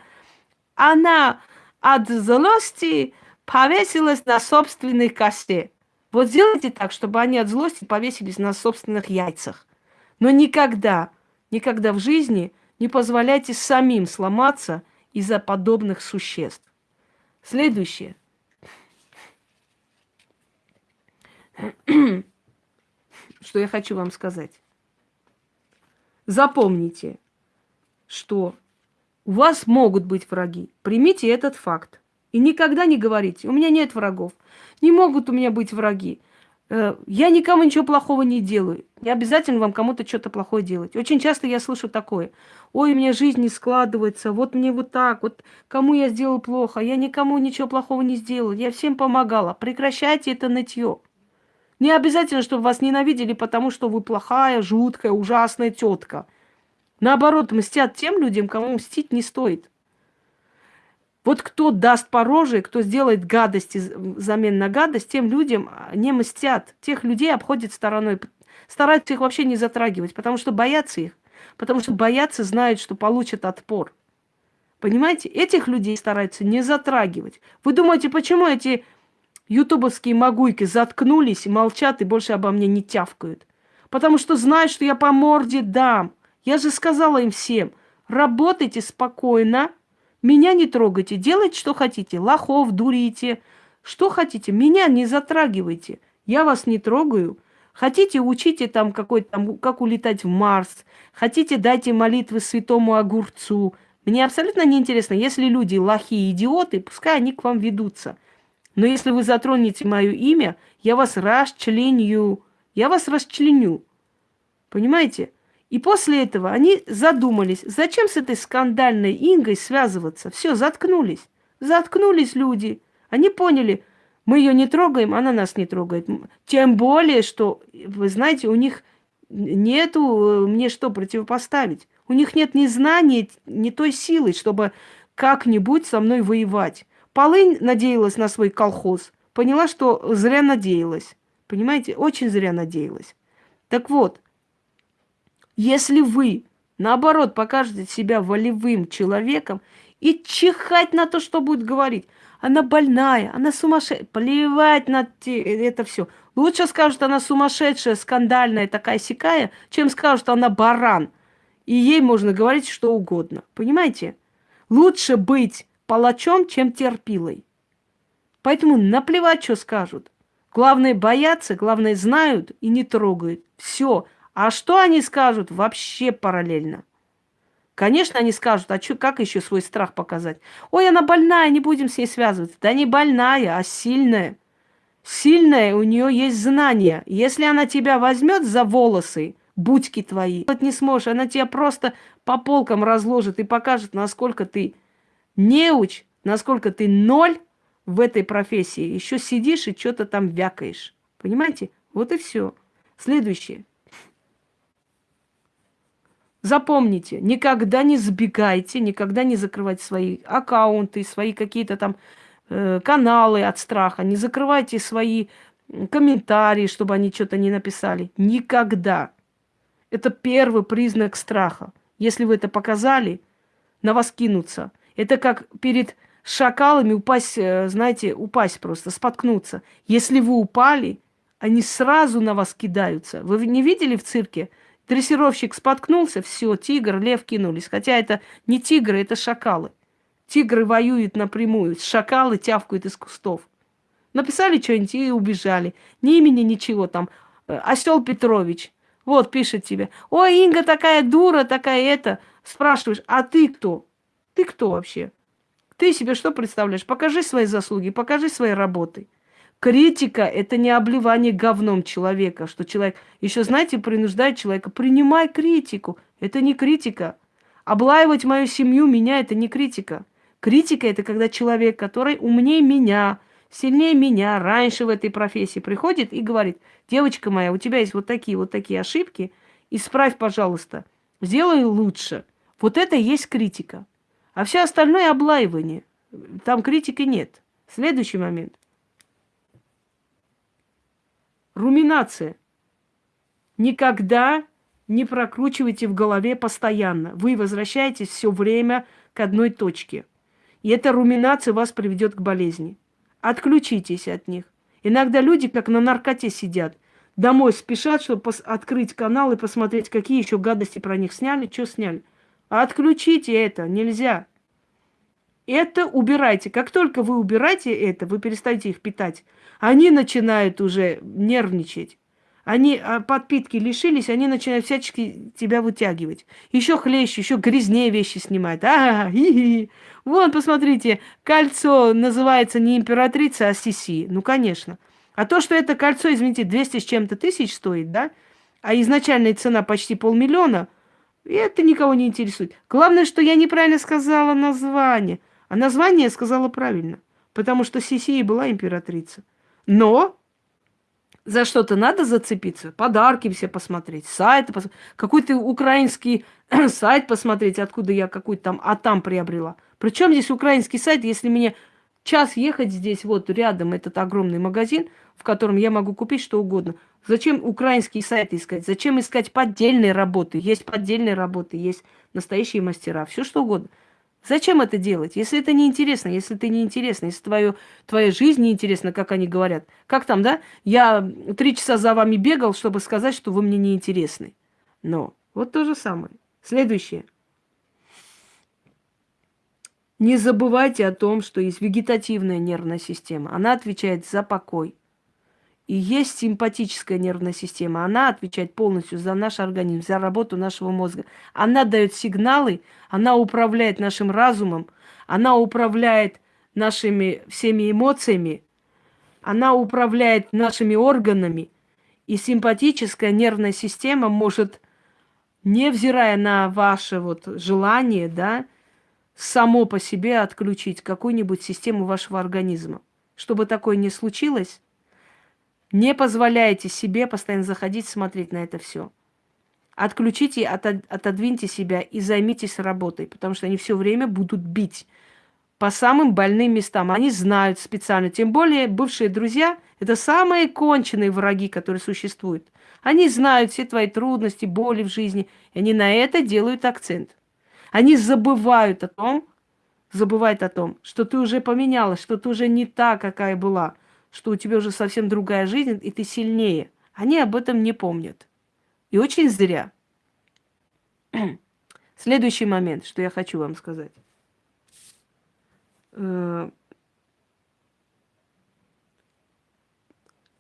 она от злости повесилась на собственных косте. Вот сделайте так, чтобы они от злости повесились на собственных яйцах. Но никогда, никогда в жизни не позволяйте самим сломаться из-за подобных существ. Следующее. <clears throat> Что я хочу вам сказать. Запомните, что у вас могут быть враги. Примите этот факт. И никогда не говорите, у меня нет врагов. Не могут у меня быть враги. Э, я никому ничего плохого не делаю. Не обязательно вам кому-то что-то плохое делать. Очень часто я слышу такое. Ой, мне жизнь не складывается, вот мне вот так, вот кому я сделал плохо, я никому ничего плохого не сделал, я всем помогала. Прекращайте это нытье. Не обязательно, чтобы вас ненавидели, потому что вы плохая, жуткая, ужасная тетка. Наоборот, мстят тем людям, кому мстить не стоит. Вот кто даст по кто сделает гадости взамен на гадость, тем людям а, не мстят. Тех людей обходят стороной. Стараются их вообще не затрагивать, потому что боятся их. Потому что боятся, знают, что получат отпор. Понимаете? Этих людей стараются не затрагивать. Вы думаете, почему эти ютубовские магуйки заткнулись молчат и больше обо мне не тявкают? Потому что знают, что я по морде дам. Я же сказала им всем, работайте спокойно, меня не трогайте, делайте, что хотите. Лохов дурите, что хотите. Меня не затрагивайте. Я вас не трогаю. Хотите, учите там какой там, как улетать в Марс. Хотите, дайте молитвы святому огурцу. Мне абсолютно неинтересно. Если люди лохи и идиоты, пускай они к вам ведутся. Но если вы затронете мое имя, я вас расчленю. Я вас расчленю. Понимаете? И после этого они задумались, зачем с этой скандальной Ингой связываться. Все, заткнулись. Заткнулись люди. Они поняли, мы ее не трогаем, она нас не трогает. Тем более, что, вы знаете, у них нету мне что противопоставить. У них нет ни знаний, ни той силы, чтобы как-нибудь со мной воевать. Полынь надеялась на свой колхоз. Поняла, что зря надеялась. Понимаете, очень зря надеялась. Так вот, если вы, наоборот, покажете себя волевым человеком и чихать на то, что будет говорить, она больная, она сумасшедшая, плевать на это все. Лучше скажут, она сумасшедшая, скандальная, такая сякая, чем скажут, она баран. И ей можно говорить что угодно. Понимаете? Лучше быть палачом, чем терпилой. Поэтому наплевать, что скажут. Главное бояться, главное знают и не трогают. Все. А что они скажут, вообще параллельно. Конечно, они скажут, а чё, как еще свой страх показать? Ой, она больная, не будем с ней связываться. Да не больная, а сильная. Сильная, у нее есть знания. Если она тебя возьмет за волосы, будьки твои, вот не сможешь, она тебя просто по полкам разложит и покажет, насколько ты неуч, насколько ты ноль в этой профессии. Еще сидишь и что-то там вякаешь. Понимаете? Вот и все. Следующее. Запомните, никогда не сбегайте, никогда не закрывайте свои аккаунты, свои какие-то там э, каналы от страха, не закрывайте свои комментарии, чтобы они что-то не написали. Никогда. Это первый признак страха. Если вы это показали, на вас кинутся. Это как перед шакалами упасть, э, знаете, упасть просто, споткнуться. Если вы упали, они сразу на вас кидаются. Вы не видели в цирке? Дрессировщик споткнулся, все, тигр, лев кинулись. Хотя это не тигры, это шакалы. Тигры воюют напрямую, шакалы тявкают из кустов. Написали что-нибудь и убежали. Ни имени, ничего там. Э, Осел Петрович. Вот, пишет тебе. Ой, Инга такая дура, такая это. Спрашиваешь, а ты кто? Ты кто вообще? Ты себе что представляешь? Покажи свои заслуги, покажи свои работы. Критика – это не обливание говном человека, что человек, еще знаете, принуждает человека, принимай критику. Это не критика. Облаивать мою семью, меня – это не критика. Критика – это когда человек, который умнее меня, сильнее меня, раньше в этой профессии приходит и говорит, девочка моя, у тебя есть вот такие вот такие ошибки, исправь, пожалуйста, сделай лучше. Вот это и есть критика. А все остальное облаивание. Там критики нет. Следующий момент. Руминация. Никогда не прокручивайте в голове постоянно. Вы возвращаетесь все время к одной точке. И эта руминация вас приведет к болезни. Отключитесь от них. Иногда люди как на наркоте сидят. Домой спешат, чтобы открыть канал и посмотреть, какие еще гадости про них сняли, что сняли. Отключите это, нельзя. Это убирайте. Как только вы убираете это, вы перестаете их питать, они начинают уже нервничать. Они а, подпитки лишились, они начинают всячески тебя вытягивать. Еще хлеще, еще грязнее вещи снимают. А, -а, -а Вон, посмотрите, кольцо называется не императрица, а Сиси. Ну, конечно. А то, что это кольцо, извините, 200 с чем-то тысяч стоит, да? А изначальная цена почти полмиллиона – и это никого не интересует. Главное, что я неправильно сказала название. А название сказала правильно. Потому что Сисия была императрица. Но за что-то надо зацепиться. Подарки все посмотреть, сайты посмотреть. Какой-то украинский <clears throat> сайт посмотреть, откуда я какой-то там, а там приобрела. Причем здесь украинский сайт, если мне час ехать здесь, вот рядом этот огромный магазин, в котором я могу купить что угодно – Зачем украинские сайты искать? Зачем искать поддельные работы? Есть поддельные работы, есть настоящие мастера, все что угодно. Зачем это делать? Если это не интересно, если ты не интересно, если твою, твоя жизнь не интересна, как они говорят. Как там, да? Я три часа за вами бегал, чтобы сказать, что вы мне не интересны. Но вот то же самое. Следующее. Не забывайте о том, что есть вегетативная нервная система. Она отвечает за покой, и есть симпатическая нервная система. Она отвечает полностью за наш организм, за работу нашего мозга. Она дает сигналы, она управляет нашим разумом, она управляет нашими всеми эмоциями, она управляет нашими органами. И симпатическая нервная система может, невзирая на ваше вот желание, да, само по себе отключить какую-нибудь систему вашего организма. Чтобы такое не случилось, не позволяйте себе постоянно заходить, смотреть на это все. Отключите, отодвиньте себя и займитесь работой, потому что они все время будут бить по самым больным местам. Они знают специально. Тем более бывшие друзья – это самые конченые враги, которые существуют. Они знают все твои трудности, боли в жизни, и они на это делают акцент. Они забывают о том, забывают о том, что ты уже поменялась, что ты уже не та, какая была – что у тебя уже совсем другая жизнь, и ты сильнее. Они об этом не помнят. И очень зря. <clears throat> Следующий момент, что я хочу вам сказать. Э,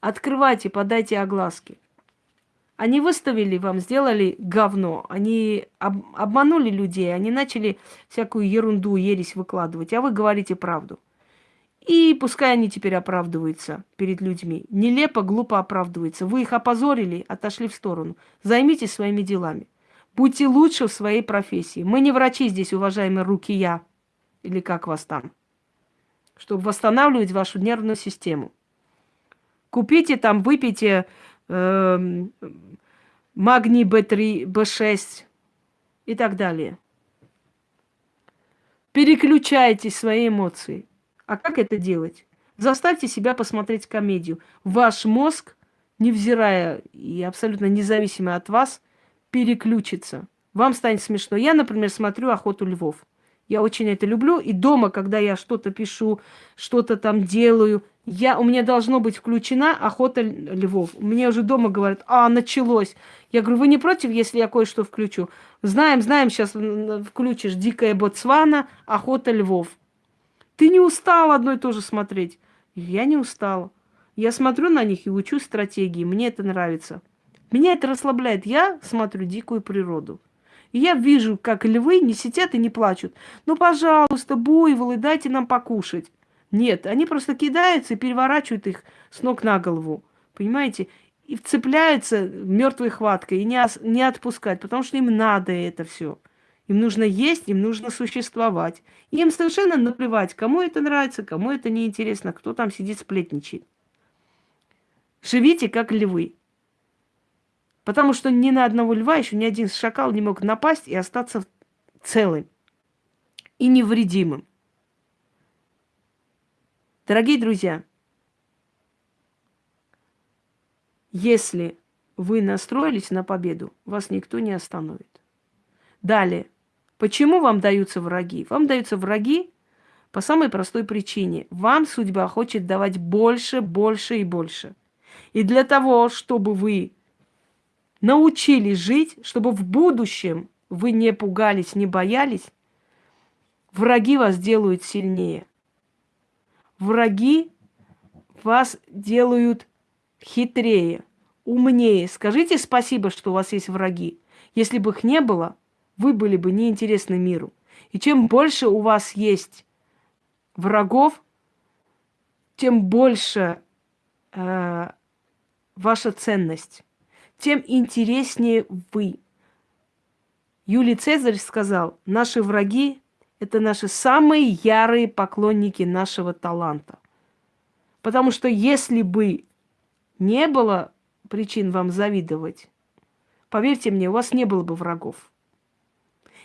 открывайте, подайте огласки. Они выставили вам, сделали говно. Они об, обманули людей, они начали всякую ерунду, ересь выкладывать, а вы говорите правду. И пускай они теперь оправдываются перед людьми. Нелепо, глупо оправдываются. Вы их опозорили, отошли в сторону. Займитесь своими делами. Будьте лучше в своей профессии. Мы не врачи здесь, уважаемые руки я. Или как вас там. Чтобы восстанавливать вашу нервную систему. Купите там, выпейте э, магний B3, B6 и так далее. Переключайте свои эмоции. А как это делать? Заставьте себя посмотреть комедию. Ваш мозг, невзирая и абсолютно независимо от вас, переключится. Вам станет смешно. Я, например, смотрю «Охоту львов». Я очень это люблю. И дома, когда я что-то пишу, что-то там делаю, я, у меня должно быть включена охота львов. Мне уже дома говорят, а, началось. Я говорю, вы не против, если я кое-что включу? Знаем, знаем, сейчас включишь «Дикая Ботсвана», «Охота львов». Ты не устал одно и то же смотреть? Я не устала. Я смотрю на них и учу стратегии. Мне это нравится. Меня это расслабляет. Я смотрю дикую природу. И я вижу, как львы не сидят и не плачут. Ну, пожалуйста, буйволы, дайте нам покушать. Нет, они просто кидаются и переворачивают их с ног на голову. Понимаете? И вцепляются мертвой хваткой и не, не отпускать, потому что им надо это все. Им нужно есть, им нужно существовать. им совершенно наплевать, кому это нравится, кому это неинтересно, кто там сидит сплетничает. Живите как львы. Потому что ни на одного льва еще ни один шакал не мог напасть и остаться целым и невредимым. Дорогие друзья, если вы настроились на победу, вас никто не остановит. Далее. Почему вам даются враги? Вам даются враги по самой простой причине. Вам судьба хочет давать больше, больше и больше. И для того, чтобы вы научились жить, чтобы в будущем вы не пугались, не боялись, враги вас делают сильнее. Враги вас делают хитрее, умнее. Скажите спасибо, что у вас есть враги. Если бы их не было, вы были бы неинтересны миру. И чем больше у вас есть врагов, тем больше э, ваша ценность, тем интереснее вы. Юлий Цезарь сказал, наши враги – это наши самые ярые поклонники нашего таланта. Потому что если бы не было причин вам завидовать, поверьте мне, у вас не было бы врагов.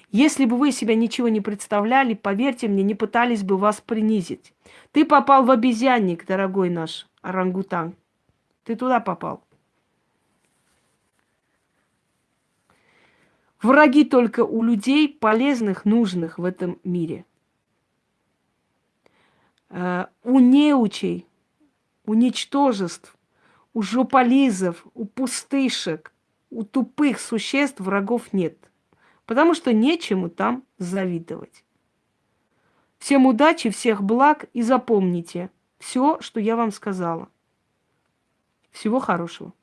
Если бы вы себя ничего не представляли, поверьте мне, не пытались бы вас принизить. Ты попал в обезьянник, дорогой наш орангутан. Ты туда попал. Враги только у людей полезных, нужных в этом мире. Э, у неучей, у ничтожеств, у жополизов, у пустышек, у тупых существ врагов нет – потому что нечему там завидовать. Всем удачи, всех благ и запомните все, что я вам сказала. Всего хорошего.